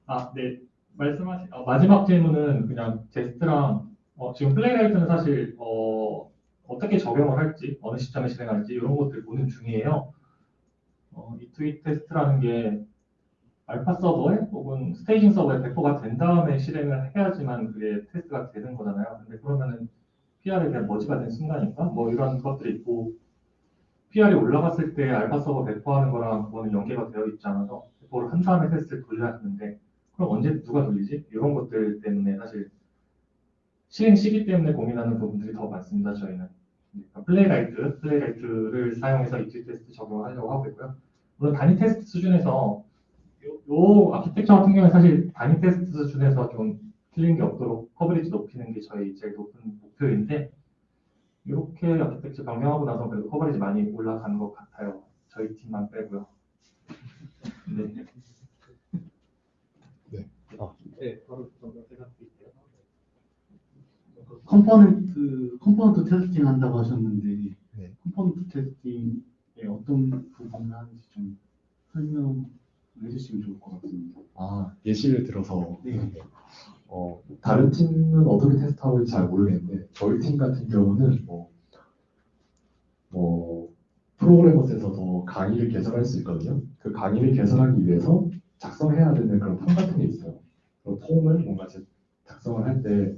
아, 네. 말씀하신 어, 마지막 질문은 그냥 Jest랑 어, 지금 Playwright는 사실 어, 어떻게 적용을 할지 어느 시점에 실행할지 이런 것들 보는 중이에요. 어, E2E 테스트라는 게 알파 서버에 혹은 staging 서버에 배포가 된 다음에 실행을 해야지만 그게 테스트가 되는 거잖아요. 근데 그러면은 PR에 대한 merge가 된 순간인가? 뭐 이런 것들이 있고 PR이 올라갔을 때 알파 서버 배포하는 거랑 그거는 연계가 되어 있지 않아서 배포를 한 다음에 테스트를 돌려야 하는데 그럼 언제 누가 돌리지? 이런 것들 때문에 사실 실행 시기 때문에 고민하는 부분들이 더 많습니다. 저희는 그러니까 Playwright, Playwright를 사용해서 E2E 테스트 적용을 하려고 하고 있고요. 물론 단위 테스트 수준에서 요, 요 아키텍처 같은 경우는 사실 단위 테스트 수준에서 좀 틀린 게 없도록 coverage 높이는 게 저희 제일 높은 목표인데 이렇게 아키텍처 변경하고 나서 그래도 coverage 많이 올라가는 것 같아요. 저희 팀만 빼고요. 네. 네, 바로 정답 대답드릴게요. component component testing 한다고 하셨는데 네. component testing에 어떤 부분을 하는지 좀 설명해 주시면 좋을 것 같습니다. 아, 예시를 들어서 네. 어, 다른 팀은 어떻게 테스트하고 있는지 잘 모르겠는데 저희 팀 같은 경우는 뭐, 뭐 프로그래머스에서도 강의를 개설할 수 있거든요. 그 강의를 개설하기 위해서 작성해야 되는 그런 폼 같은 게 있어요. 그 폼을 뭔가 제- 작성을 할 때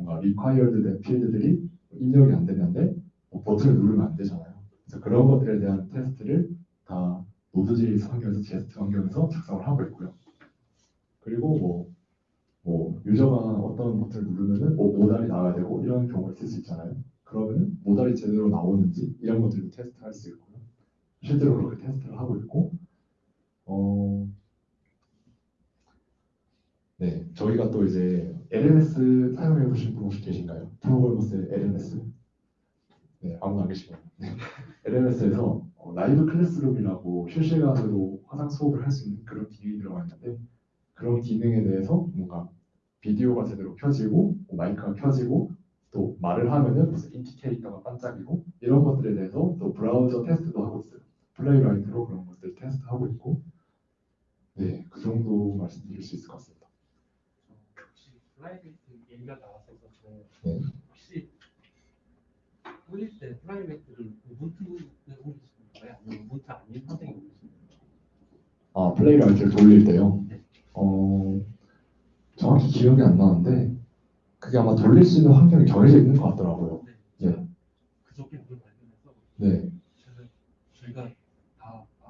뭔가 required 된 필드들이 입력이 안 되는데 뭐 버튼을 누르면 안 되잖아요. 그래서 그런 것들에 대한 테스트를 다 Node.js 환경에서 Jest 환경에서 작성을 하고 있고요. 그리고 뭐, 뭐 유저가 어떤 버튼을 누르면은 뭐 모달이 나와야 되고 이런 경우가 있을 수 있잖아요. 그러면은 모달이 제대로 나오는지 이런 것들도 테스트할 수 있고요. 실제로 그렇게 테스트를 하고 있고, 어, 네, 저희가 또 이제 LMS 사용해 보신 분 혹시 계신가요? 프로그래머스의 LMS? 네, 아무도 안 계시고요. 네. LMS에서 라이브 클래스룸이라고 실시간으로 화상 수업을 할 수 있는 그런 기능이 들어가 있는데 그런 기능에 대해서 뭔가 비디오가 제대로 켜지고 뭐 마이크가 켜지고 또 말을 하면은 무슨 indicator가 반짝이고 이런 것들에 대해서 또 브라우저 테스트도 하고 있어요. Playwright로 그런 것들 테스트하고 있고 네, 그 정도 말씀드릴 수 있을 것 같습니다. Playwright 얘기가 나왔어서 네. 혹시 올릴 때 Playwright를 Ubuntu에 올리시는 거예요? 아니면 Ubuntu 아닌 선택이 올리시는? 아, 플레이라이트를 돌릴 때요. 어, 정확히 기억이 안 나는데 그게 아마 돌릴 수 있는 환경이 정해져 있는 것 같더라고요. 네. 그저께 그걸 발견해서 네. 저희가 다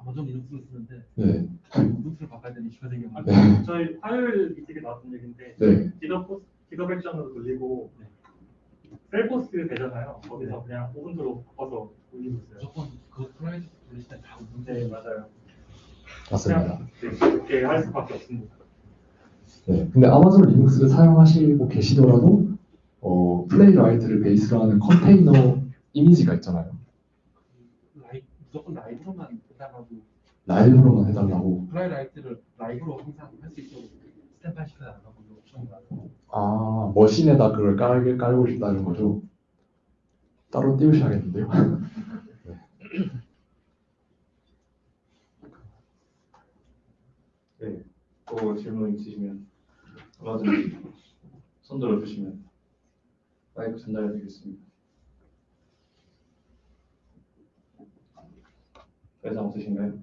아마존 리눅스를 쓰는데 네. 우분투를 바꿔야 되는 이슈가 생겼는데 네. 저희 화요일 미팅에 나왔던 얘기인데 네. 기더 포스 기더 백션으로 돌리고 셀포스 되잖아요. 거기서 네. 그냥 오븐으로 바꿔서 돌리고 있어요. 무조건 그 프라이빗 돌릴 때다 우분투 네 맞아요. 맞습니다. 네, 그렇게 할 수밖에 없습니다. 네. 근데 아마존 리눅스를 사용하시고 계시더라도 어, 플레이라이트를 베이스로 하는 컨테이너 이미지가 있잖아요. 라이, 무조건 라이브로만 해달라고 라이브로만 해달라고. 프라이라이트를 라이브로 항상 할 수 있도록 스탠바이 시켜달라고 옵션이 많아요. 아, 머신에다 그걸 깔, 깔고 싶다는 거죠. 따로 띄우셔야겠는데요. 네. 네, 또 질문 있으시면 얼마든지 손들어 주시면 마이크 전달해 드리겠습니다. 회사 없으신가요?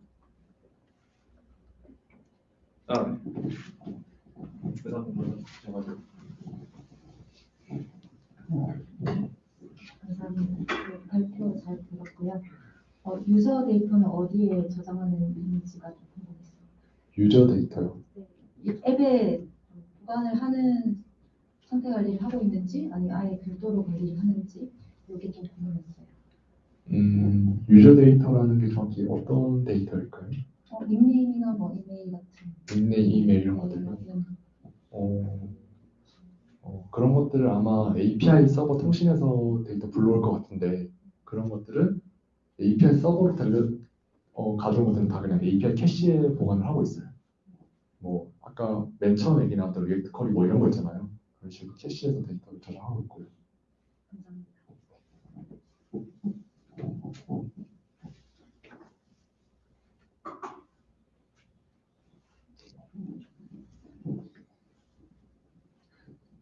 아, 네. 회사 분들 주셔가지고. 감사합니다. 그 발표 잘 들었고요. 어, user 데이터는 어디에 저장하는 있는지가 좀 궁금했어요. user 데이터요. 이 앱에 보관을 하는 선택 관리를 하고 있는지 아니면 아예 별도로 관리를 하는지 이게 좀 궁금했어요. 음, user 데이터라는 게 정확히 어떤 데이터일까요? 어, 닉네임이나 뭐 이메일 같은 닉네임, 이메일 이런 것들요? 네. 어, 어, 그런 것들을 아마 API 서버 통신에서 데이터 불러올 것 같은데 그런 것들은 API 서버로 달려 어, 가져온 것들은 다 그냥 API 캐시에 보관을 하고 있어요. 뭐 아까 맨 처음 얘기 나왔던 React Query 뭐 이런 거 있잖아요. 그런 식으로 cache에서 데이터를 저장하고 있고요. 감사합니다.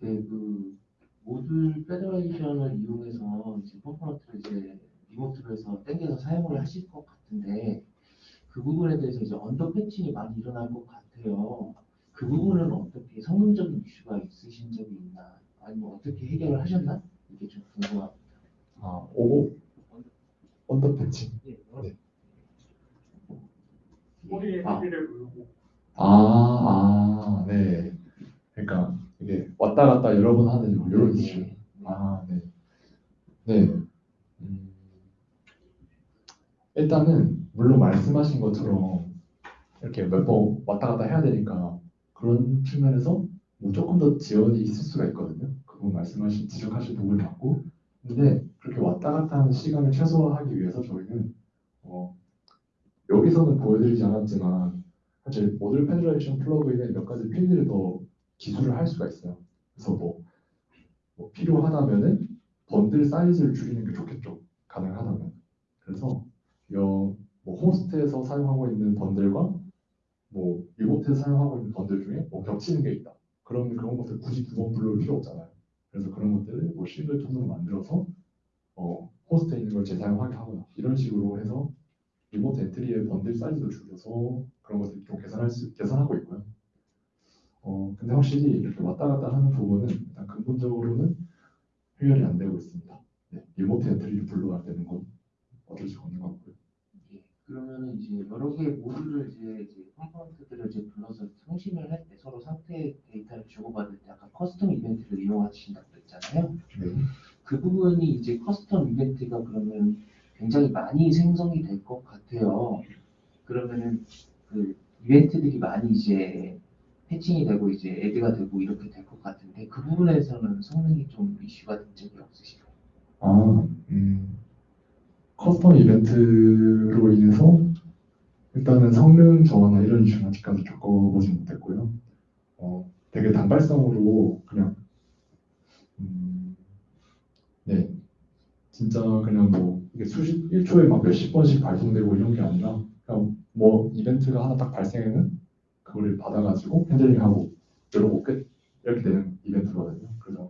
네, 그 Module Federation을 이용해서 이제 component를 이제 remote로 해서 땡겨서 사용을 하실 것 같은데 그 부분에 대해서 이제 under fetching이 많이 일어날 것 같아요. 그 부분은 어떻게 성능적인 이슈가 있으신 적이 있나? 아니면 어떻게 해결을 하셨나? 이게 좀 궁금합니다. 아, over under fetch. 예, 네. 꼬리에 아. 헤비를 물고 아, 아, 네. 그러니까 이게 왔다 갔다 여러 번 하는 뭐 이런 이슈. 아, 네. 네. 음, 일단은 물론 말씀하신 것처럼 이렇게 몇 번 왔다 갔다 해야 되니까 그런 측면에서 뭐 조금 더 지연이 있을 수가 있거든요. 그분 말씀하신 지적하신 부분이 맞고, 근데 그렇게 왔다 갔다 하는 시간을 최소화하기 위해서 저희는 어, 여기서는 보여드리지 않았지만 사실 Module Federation plugin에 몇 가지 필드를 더 기술을 할 수가 있어요. 그래서 뭐, 뭐 필요하다면은 번들 사이즈를 줄이는 게 좋겠죠. 가능하다면. 그래서 여, 뭐 호스트에서 사용하고 있는 bundle과 뭐 remote에서 사용하고 있는 번들 중에 뭐 겹치는 게 있다. 그런 그런 것들 굳이 두 번 불러올 필요 없잖아요. 그래서 그런 것들을 뭐 singleton으로 만들어서 어, 호스트에 있는 걸 재사용하게 하거나 이런 식으로 해서 remote entry의 bundle 사이즈도 줄여서 그런 것들 좀 개선할 수 개선하고 있고요. 어 근데 확실히 이렇게 왔다 갔다 하는 부분은 일단 근본적으로는 해결이 안 되고 있습니다. 네, remote entry를 불러야 되는 건 어쩔 수가 없는 것 같고요. 예, 그러면은 이제 여러 개의 모듈을 이제, 이제 component들을 이제 불러서 상심을 할 때 서로 상태 데이터를 주고받을 때 아까 custom 이벤트를 이용하신다고 그랬잖아요. 네. 그 부분이 이제 custom 이벤트가 그러면 굉장히 많이 생성이 될 것 같아요. 그러면은 그 이벤트들이 많이 이제 fetching이 되고 이제 add가 되고 이렇게 될 것 같은데 그 부분에서는 성능이 좀 이슈가 된 적이 없으실까요? 아, 음, custom 이벤트로 인해서 일단은 성능 저하나 이런 이슈는 아직까지 겪어보지 못했고요. 어, 되게 단발성으로 그냥 음, 네, 진짜 그냥 뭐 이게 수십 1초에 막 몇십 번씩 발송되고 이런 게 아니라 그냥 뭐 이벤트가 하나 딱 발생하면 그거를 받아가지고 핸들링하고 이러고 끝 이렇게 되는 이벤트거든요. 그래서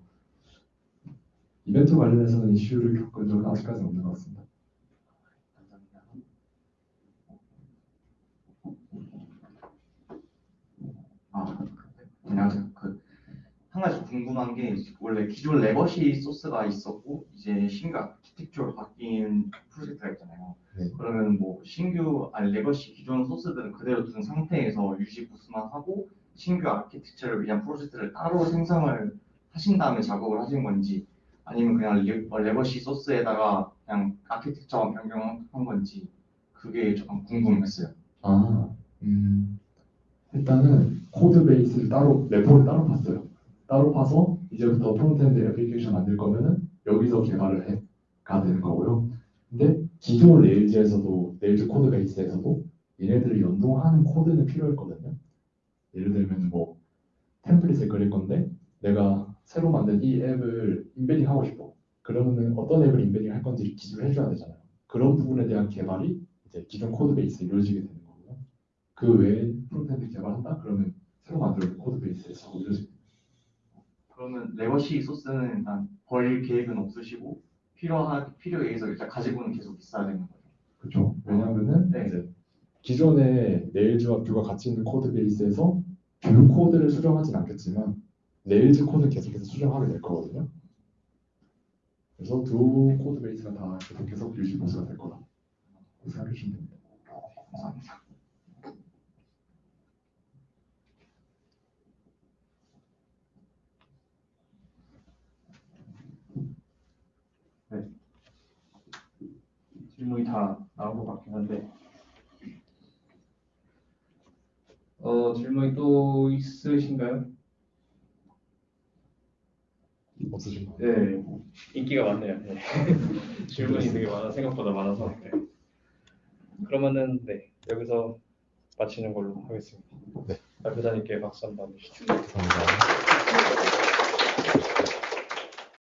이벤트 관련해서는 이슈를 겪은 적은 아직까지 없는 것 같습니다. 아, 안녕하세요. 가지 궁금한 게 원래 기존 legacy 소스가 있었고 이제 신규 아키텍처로 바뀐 프로젝트가 있잖아요. 네. 그러면 뭐 신규 아니 legacy 기존 소스들은 그대로 둔 상태에서 유지 보수만 하고 신규 아키텍처를 위한 프로젝트를 따로 생성을 하신 다음에 작업을 하신 건지 아니면 그냥 레, 어, 소스에다가 그냥 아키텍처만 변경한 건지 그게 조금 궁금했어요. 아, 음, 일단은 code base를 따로 repo를 따로 팠어요. 따로 파서 이제부터 frontend 애플리케이션 만들 거면은 여기서 개발을 해 가 되는 거고요. 근데 기존 Rails에서도 Rails code base에서도 얘네들을 연동하는 코드는 필요했거든요. 예를 들면 뭐 템플릿을 그릴 건데 내가 새로 만든 이 앱을 embedding 하고 싶어. 그러면은 어떤 앱을 embedding 할 건지 기술을 해줘야 되잖아요. 그런 부분에 대한 개발이 이제 기존 code base에 이루어지게 되는 거고요. 그 외에 frontend 개발한다? 그러면 새로 만들어진 code base에서 이루어지게 됩니다. 그러면 legacy source는 일단 버릴 계획은 없으시고 필요하 필요에 의해서 일단 가지고는 계속 있어야 되는 거죠. 그렇죠. 왜냐하면은 네. 이제 기존의 Rails와 Vue가 같이 있는 code base에서 Vue 코드를 수정하진 않겠지만 Rails 코드는 계속해서 수정하게 될 거거든요. 그래서 두 code base가 다 계속 계속 유지 보수가 될 거다. 생각해 주시면 됩니다. 감사합니다. 네. 질문이 다 나온 것 같긴 한데. 어, 질문이 또 있으신가요? 없으신 가요? 네, 인기가 많네요. 네. 질문이 되게 많아 생각보다 많아서. 네. 그러면은 네 여기서 마치는 걸로 하겠습니다. 네. 발표자님께 박수 한번 주시죠. 감사합니다.